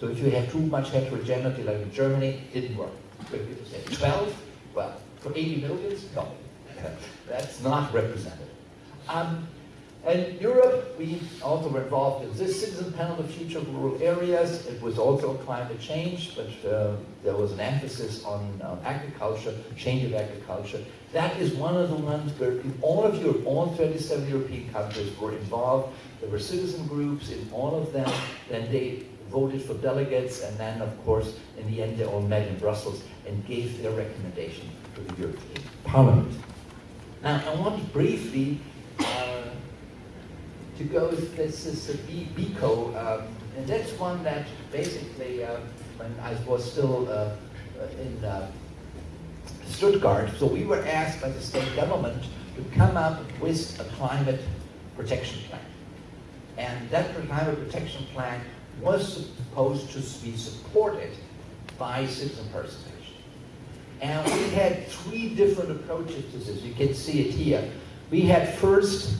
So if you have too much heterogeneity, like in Germany, it didn't work. Where people say 12, well, for 80 millions, no, [LAUGHS] that's not representative. Um, and Europe, we also were involved in this citizen panel of future of rural areas. It was also climate change, but uh, there was an emphasis on agriculture, change of agriculture. That is one of the ones where all of Europe, all 27 European countries were involved. There were citizen groups in all of them. Then they voted for delegates, and then, of course, in the end, they all met in Brussels and gave their recommendation to the European Parliament. Now, I want to briefly uh, to go, this is a B- BEKO, um, and that's one that basically, uh, when I was still uh, in uh, Stuttgart, so we were asked by the state government to come up with a climate protection plan. And that climate protection plan was supposed to be supported by citizen participation. And we had three different approaches to this. You can see it here. We had first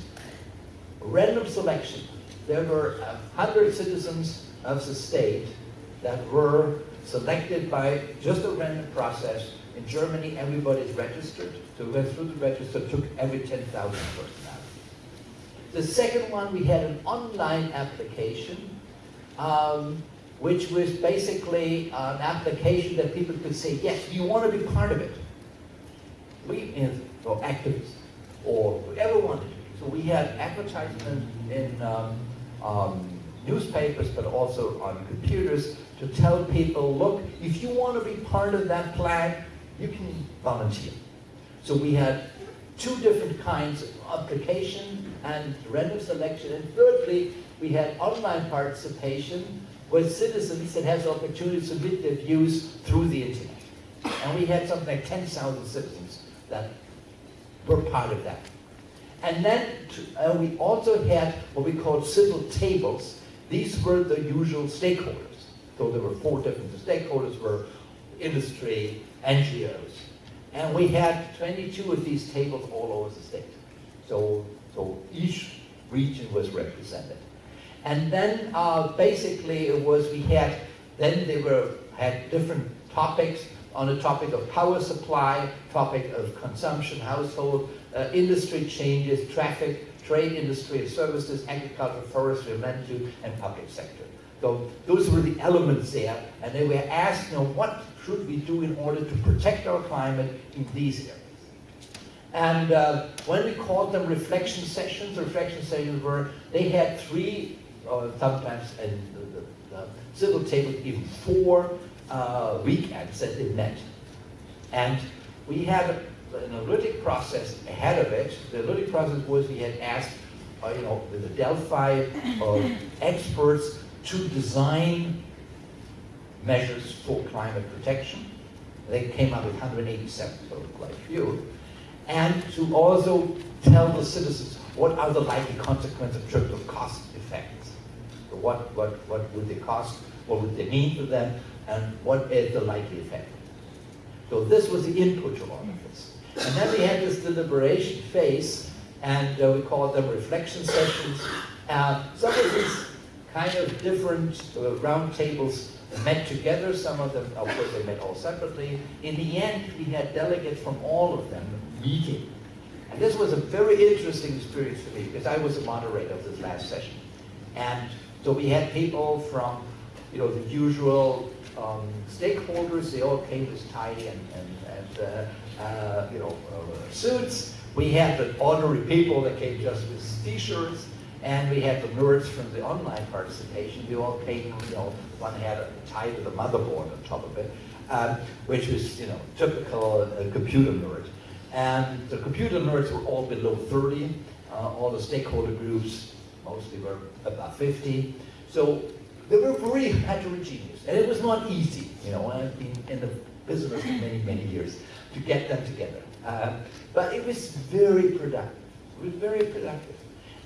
random selection. There were a hundred citizens of the state that were selected by just a random process. In Germany, everybody is registered. So we went through the register, took every 10,000 person out. The second one, we had an online application, um, which was basically an application that people could say, yes, you want to be part of it? We, or activists, or whoever wanted. So we had advertisement in um, um, newspapers, but also on computers to tell people, look, if you want to be part of that plan, you can volunteer. So we had two different kinds of application and random selection. And thirdly, we had online participation where citizens that has the opportunity to submit their views through the internet. And we had something like 10,000 citizens that were part of that. And then uh, we also had what we called civil tables. These were the usual stakeholders. So there were four different stakeholders were industry, NGOs. And we had 22 of these tables all over the state. So, so each region was represented. And then uh, basically it was, we had, then they were, had different topics on the topic of power supply, topic of consumption, household, uh, industry changes, traffic, trade industry services, agriculture, forestry, use, and public sector. So those were the elements there, and they were asked, you know, what should we do in order to protect our climate in these areas? And uh, when we called them reflection sessions, reflection sessions were, they had three, uh, sometimes, and the, the, the civil table even four uh, weekends that they met. And we had an analytic process ahead of it. The analytic process was we had asked, uh, you know, the Delphi uh, [LAUGHS] experts to design measures for climate protection. They came up with 187, so quite a few. And to also tell the citizens what are the likely consequences in terms of cost effects. So what, what, what would they cost, what would they mean for them, and what is the likely effect. So this was the input to all of this. And then we had this deliberation phase, and uh, we called them reflection sessions. Some of these kind of different uh, round tables met together. Some of them, of course, they met all separately. In the end, we had delegates from all of them meeting. And this was a very interesting experience for me because I was the moderator of this last session. And so we had people from, you know, the usual um, stakeholders. They all came with tie and, and, and uh, uh, you know, uh, suits. We had the ordinary people that came just with t-shirts. And we had the nerds from the online participation. We all came, you know, one had a tie with a motherboard on top of it, um, which was, you know, typical uh, computer nerd. And the computer nerds were all below 30. Uh, all the stakeholder groups mostly were about 50. So they were very heterogeneous. And it was not easy, you know, I've been in the business for many, many years to get them together. Uh, but it was very productive. It was very productive.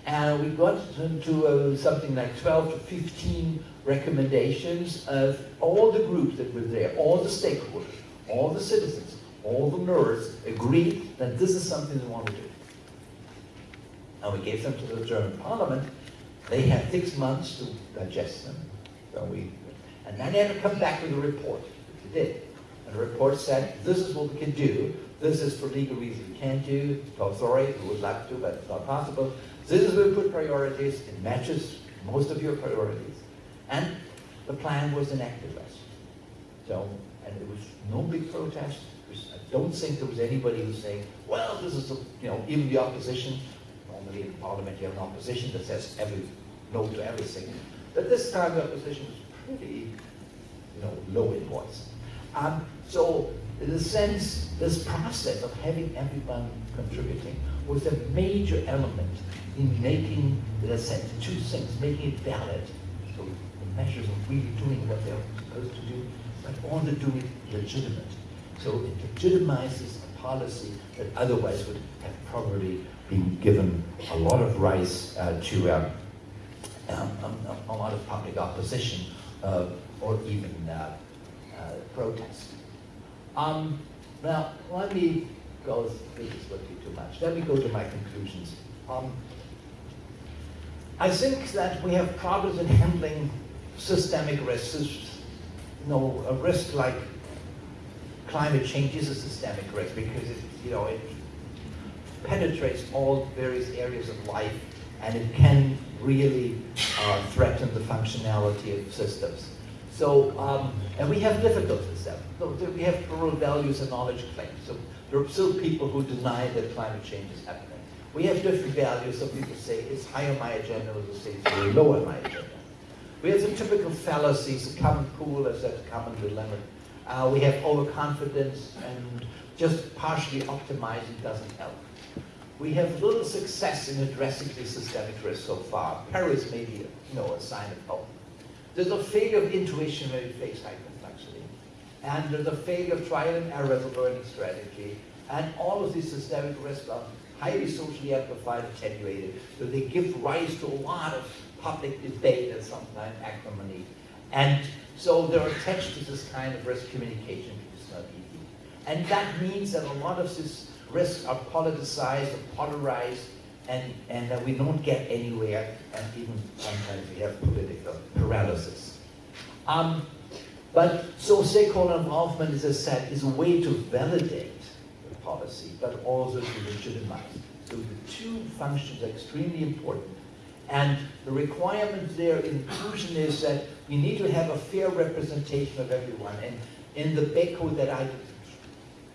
And we got into uh, something like 12 to 15 recommendations of all the groups that were there, all the stakeholders, all the citizens, all the nerds agreed that this is something they want to do. And we gave them to the German parliament. They had six months to digest them. So we, and then they had to come back with a report. They did. The report said, this is what we can do. This is for legal reasons we can't do. Oh, sorry, we would like to, but it's not possible. This is where we put priorities. It matches most of your priorities. And the plan was enacted last. So, and it was no big protest. I don't think there was anybody who was saying, well, this is, a, you know, even the opposition. Normally in parliament you have an opposition that says every no to everything. But this time the opposition was pretty, you know, low in voice. Um, so in a sense, this process of having everyone contributing was a major element in making, in a sense, two things, making it valid. So the measures of really doing what they're supposed to do, but also doing it legitimate. So it legitimizes a policy that otherwise would have probably been given a lot of rise uh, to um, um, um, a lot of public opposition uh, or even uh, protest. Um, now, let me go, this would be too much. Let me go to my conclusions. Um, I think that we have problems in handling systemic risks. You know, a risk like climate change is a systemic risk because it, you know, it penetrates all various areas of life and it can really uh, threaten the functionality of systems. So, um, and we have difficulties that. So we have plural values and knowledge claims. So there are still people who deny that climate change is happening. We have different values. Some people say it's high on my agenda, others say it's very low on my agenda. We have some typical fallacies, a common pool as a common dilemma. Uh, we have overconfidence and just partially optimizing doesn't help. We have little success in addressing the systemic risk so far. Paris may be you know, a sign of hope. There's a failure of intuition when we face high complexity. And there's a failure of trial and error as a learning strategy. And all of these systemic risks are highly socially amplified, attenuated. So they give rise to a lot of public debate and sometimes acrimony. And so they're attached to this kind of risk communication, which is not easy. And that means that a lot of these risks are politicized or polarized and, and that we don't get anywhere, and even sometimes we have political paralysis. Um, but so stakeholder involvement, as I said, is a way to validate the policy, but also to legitimize. So the two functions are extremely important. And the requirement there in inclusion is that we need to have a fair representation of everyone. And in the BEKO that I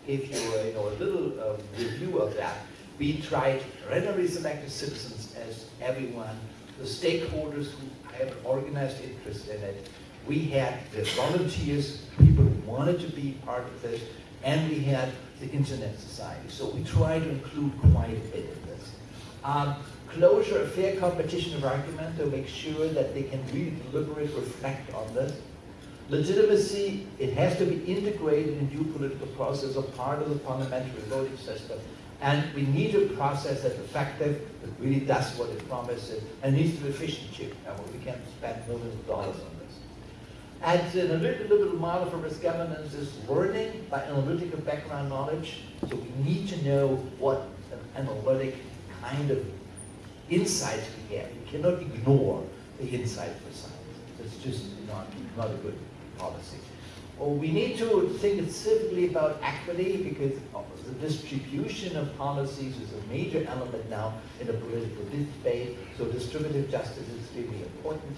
gave you a, you know, a little uh, review of that, we tried randomly selected citizens as everyone, the stakeholders who have an organized interest in it. We had the volunteers, people who wanted to be part of this, and we had the Internet Society. So we try to include quite a bit of this. Um, closure, a fair competition of argument to make sure that they can really deliberate, reflect on this. Legitimacy, it has to be integrated in due political process or part of the parliamentary voting system. And we need a process that's effective, that really does what it promises, and needs to be efficient too. And we can spend millions of dollars on this. And an analytical model for risk governance is learning by analytical background knowledge. So we need to know what an analytic kind of insights we have. We cannot ignore the insight for science. It's just not, not a good policy. We need to think specifically about equity because the distribution of policies is a major element now in the political debate. So distributive justice is extremely important.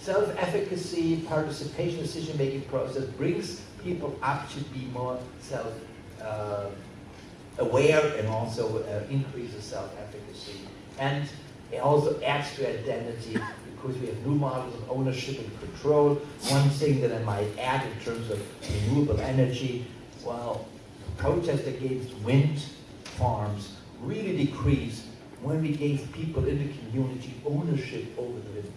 Self-efficacy, participation, decision-making process brings people up to be more self-aware uh, and also uh, increases self-efficacy. And it also adds to identity because we have new models of ownership and control. One thing that I might add in terms of renewable energy, well, protest against wind farms really decreased when we gave people in the community ownership over the windmills.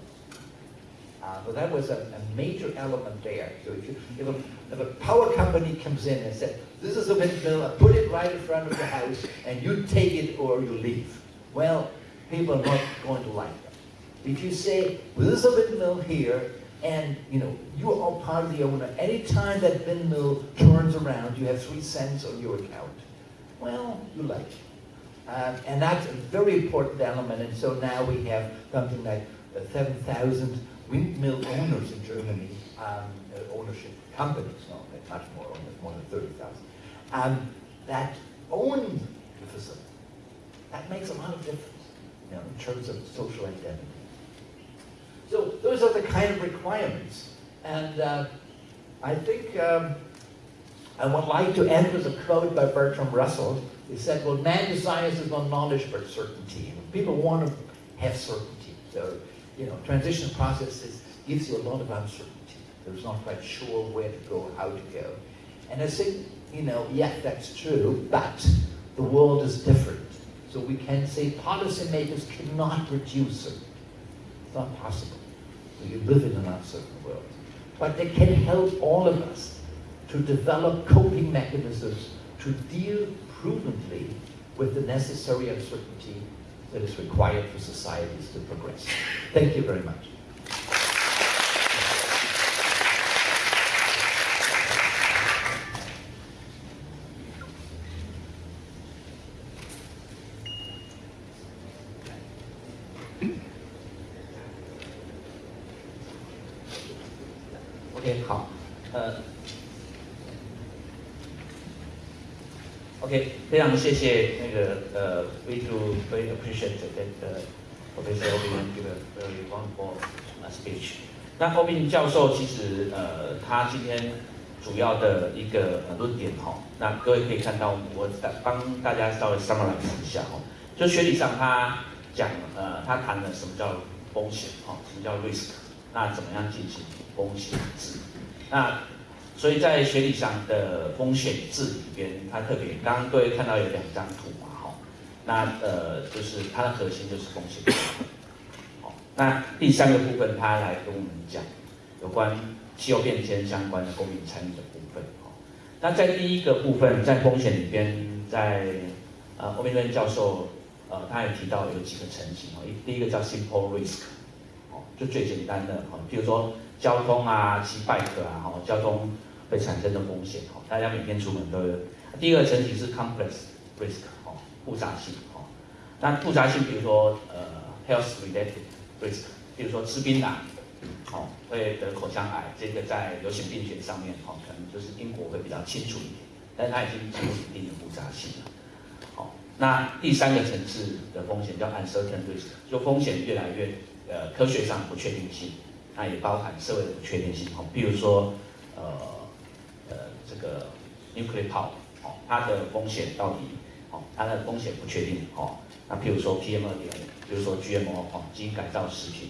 Uh, but that was a, a, major element there. So if, you, if, a, if a power company comes in and says, this is a windmill, I put it right in front of the house, and you take it or you leave. Well, people are not going to like that. If you say, well, there's a windmill here, and you know, you are all part of the owner, anytime that windmill turns around, you have three cents on your account. Well, you like. Um, and that's a very important element, and so now we have something like uh, 7,000 windmill owners in Germany, um, uh, ownership companies, no, much more, more than 30,000, um, that own the facility. That makes a lot of difference you know, in terms of social identity. So those are the kind of requirements. And uh, I think um, I would like to end with a quote by Bertrand Russell. He said, well, man desires is not knowledge but certainty. People want to have certainty. So, you know, transition processes gives you a lot of uncertainty. There's not quite sure where to go, how to go. And I think, you know, yeah, that's true, but the world is different. So we can say policymakers cannot reduce it. It's not possible. We live in an uncertain world. But they can help all of us to develop coping mechanisms to deal prudently with the necessary uncertainty that is required for societies to progress. Thank you very much. 非常谢谢那个呃，we do very appreciate that uh, Professor Obin give a very wonderful speech。那 Obin 教授其实呃，他今天主要的一个论点哈，那各位可以看到，我帮大家稍微 summarize 一下哈，就学理上他讲呃，他谈了什么叫风险哈，什么叫 risk，那怎么样进行？风险治，那所以在学理上的风险治里边，它特别刚刚各位看到有两张图嘛，哈，那呃就是它的核心就是风险好，那第三个部分，它来跟我们讲有关气候变迁相关的公民参与的部分，哈，那在第一个部分，在风险里边，在呃欧宾顿教授呃他也提到有几个层级，哈，一第一个叫 simple risk，哦，就最简单的，哈，比如说。交通啊，骑 bike 啊，哈，交通会产生的风险，哈，大家每天出门都有。第二个层级是 complex risk，哈，复杂性，哈。那复杂性，比如说呃，health related risk，比如说吃槟榔，哦，会得口腔癌，这个在流行病学上面，哈，可能就是英国会比较清楚一点，但它已经进入一定的复杂性了。好，那第三个层次的风险叫 uncertain risk，就风险越来越呃科学上不确定性。那也包含社会的不确定性，哈，比如说，呃，这个 nuclear power，哦，它的风险到底，哦，它的风险不确定，哦，那譬如说 PM 二点五，比如说 GMO，哦，基因改造食品，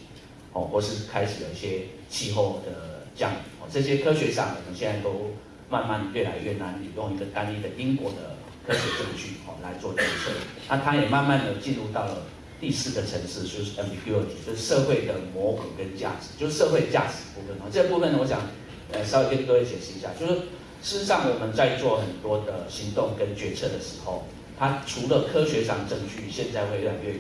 哦，或是开始有一些气候的降雨，哦，这些科学上我们现在都慢慢越来越难用一个单一的因果的科学证据，哦，来做决策，那它也慢慢的进入到了。第四个层次就是 ambiguity，就是社会的模糊跟价值，就是社会价值部分哦。这部分呢，我想呃稍微跟各位解释一下，就是事实上我们在做很多的行动跟决策的时候，它除了科学上证据现在会越来越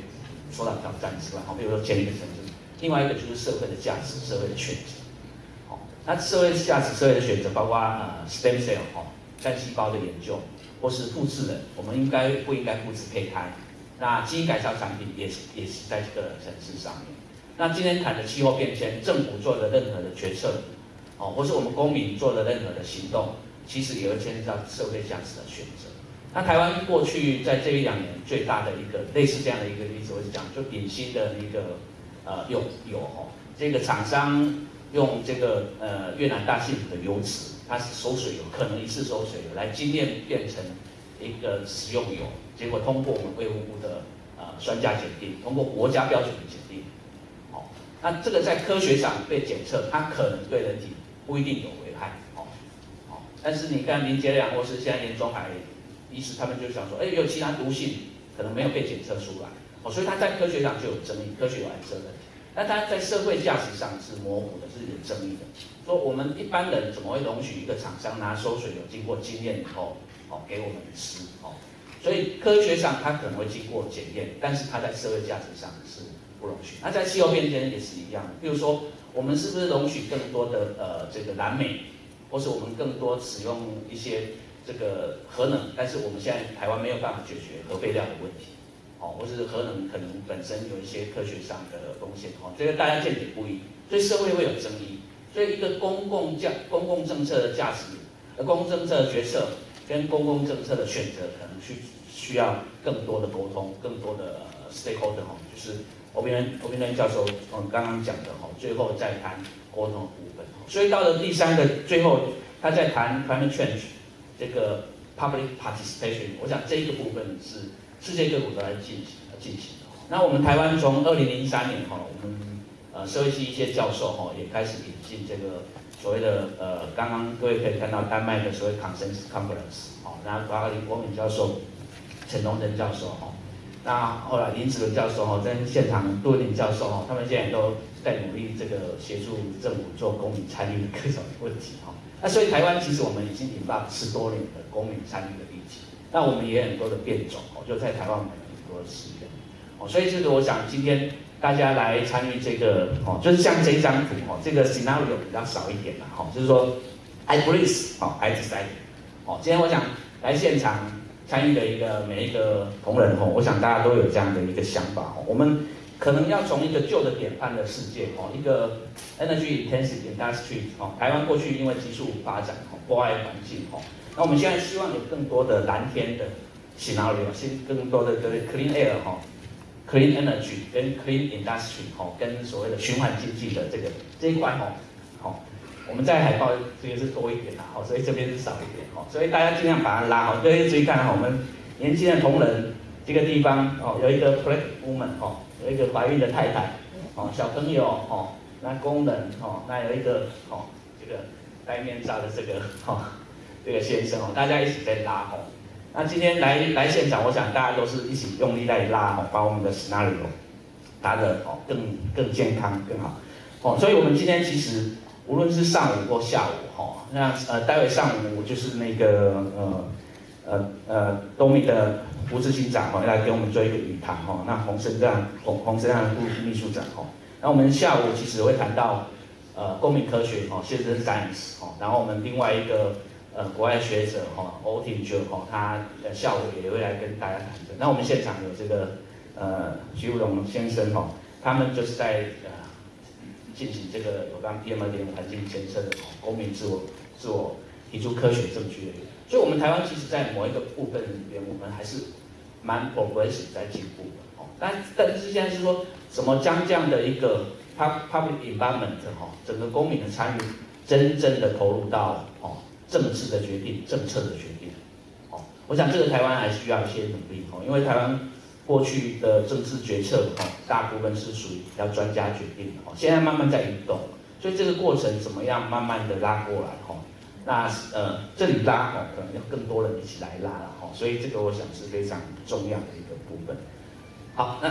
受到挑战之外，好，比如说前一个层次，另外一个就是社会的价值、社会的选择。好，那社会价值、社会的选择，包括呃 stem cell 哈，干细胞的研究，或是复制人，我们应该不应该复制胚胎？那基因改造产品也是也是在这个层次上面。那今天谈的气候变迁，政府做的任何的决策，哦，或是我们公民做的任何的行动，其实也会牵涉到社会价值的选择。那台湾过去在这一两年最大的一个类似这样的一个例子，我是讲就鼎新的那个呃有有哦，这个厂商用这个呃越南大幸福的油脂，它是收水油，可能一次收水油来精炼变成一个食用油。结果通过我们卫福部的呃专家检定，通过国家标准的检定，好，那这个在科学上被检测，它可能对人体不一定有，但是你看林杰良或是现在严中海医师，他们就想说，哎，有其他毒性，可能没有被检测出来，哦，所以他在科学上就有争议，科学有安全问题，那他在社会价值上是模糊的，是有争议的，说我们一般人怎么会容许一个厂商拿收水油经过经验以后，哦，给我们吃，哦。所以科学上它可能会经过检验，但是它在社会价值上是不容许。那在气候变迁也是一样的，比如说我们是不是容许更多的呃这个蓝莓，或是我们更多使用一些这个核能？但是我们现在台湾没有办法解决核废料的问题，哦，或是核能可能本身有一些科学上的风险，哦，这个大家见解不一，所以社会会有争议。所以一个公共价、公共政策的价值、呃，公共政策的决策跟公共政策的选择，可能需需要更多的沟通，更多的 stakeholder 哈，就是欧宾恩欧宾恩教授嗯刚刚讲的哈，最后再谈沟通的部分。所以到了第三个最后，他在谈 climate change 这个 public participation，我想这一个部分是世界各国都在进行进行的。那我们台湾从二零零三年哈，我们呃，社会系一些教授哈也开始引进这个所谓的呃，刚刚各位可以看到丹麦的所谓 consensus conference 哦，那包括林国敏教授、陈龙珍教授哈，那后来林子文教授哈跟现场杜文林教授哈，他们现在都在努力这个协助政府做公民参与的各种问题哈。那所以台湾其实我们已经引发十多年的公民参与的议题，那我们也很多的变种哦，就在台湾我们很多的实验哦，所以这个我想今天。大家来参与这个哦，就是像这张图哦，这个 scenario 比较少一点啦，哈，就是说 I please 哦，I decide 哦，今天我想来现场参与的一个每一个同仁哦，我想大家都有这样的一个想法哦，我们可能要从一个旧的典范的世界哦，一个 energy intensive industry 哦，台湾过去因为急速发展哦，破坏环境哦，那我们现在希望有更多的蓝天的 scenario，新更多的这个 clean air 哈。Clean energy 跟 clean industry 吼，跟所谓的循环经济的这个这一块吼，我们在海报这个是多一点啦，好，所以这边是少一点吼，所以大家尽量把它拉好。各位注意看，我们年轻的同仁这个地方哦，有一个 pregnant woman 哦，有一个怀孕的太太哦，小朋友哦，那工人哦，那有一个哦，这个戴面罩的这个哦，这个先生哦，大家一起在拉吼。那今天来来现场，我想大家都是一起用力在拉哦，把我们的 scenario 打得哦更更健康更好哦。所以，我们今天其实无论是上午或下午哈，那呃，待会上午就是那个呃呃呃东明的吴志新长哦，来给我们做一个语谈哈。那洪生亮洪洪生亮副秘书长哈。那我们下午其实会谈到呃公民科学哦，现实 science 哦，然后我们另外一个。呃，国外学者哈欧廷就哈，他呃下午也会来跟大家谈的。那我们现场有这个呃徐武龙先生哈，他们就是在呃进行这个有关 PM 二点五环境监测的公民自我自我提出科学证据。所以，我们台湾其实在某一个部分里边，我们还是蛮 progress 在进步的哦。但但是现在是说，怎么将这样的一个 public environment 哈，整个公民的参与，真正的投入到哦。政治的决定，政策的决定，哦，我想这个台湾还需要一些努力，哦，因为台湾过去的政治决策，哦，大部分是属于要专家决定的，哦，现在慢慢在移动，所以这个过程怎么样慢慢的拉过来，哈，那呃这里拉，哈，可能要更多人一起来拉了，哈，所以这个我想是非常重要的一个部分，好，那。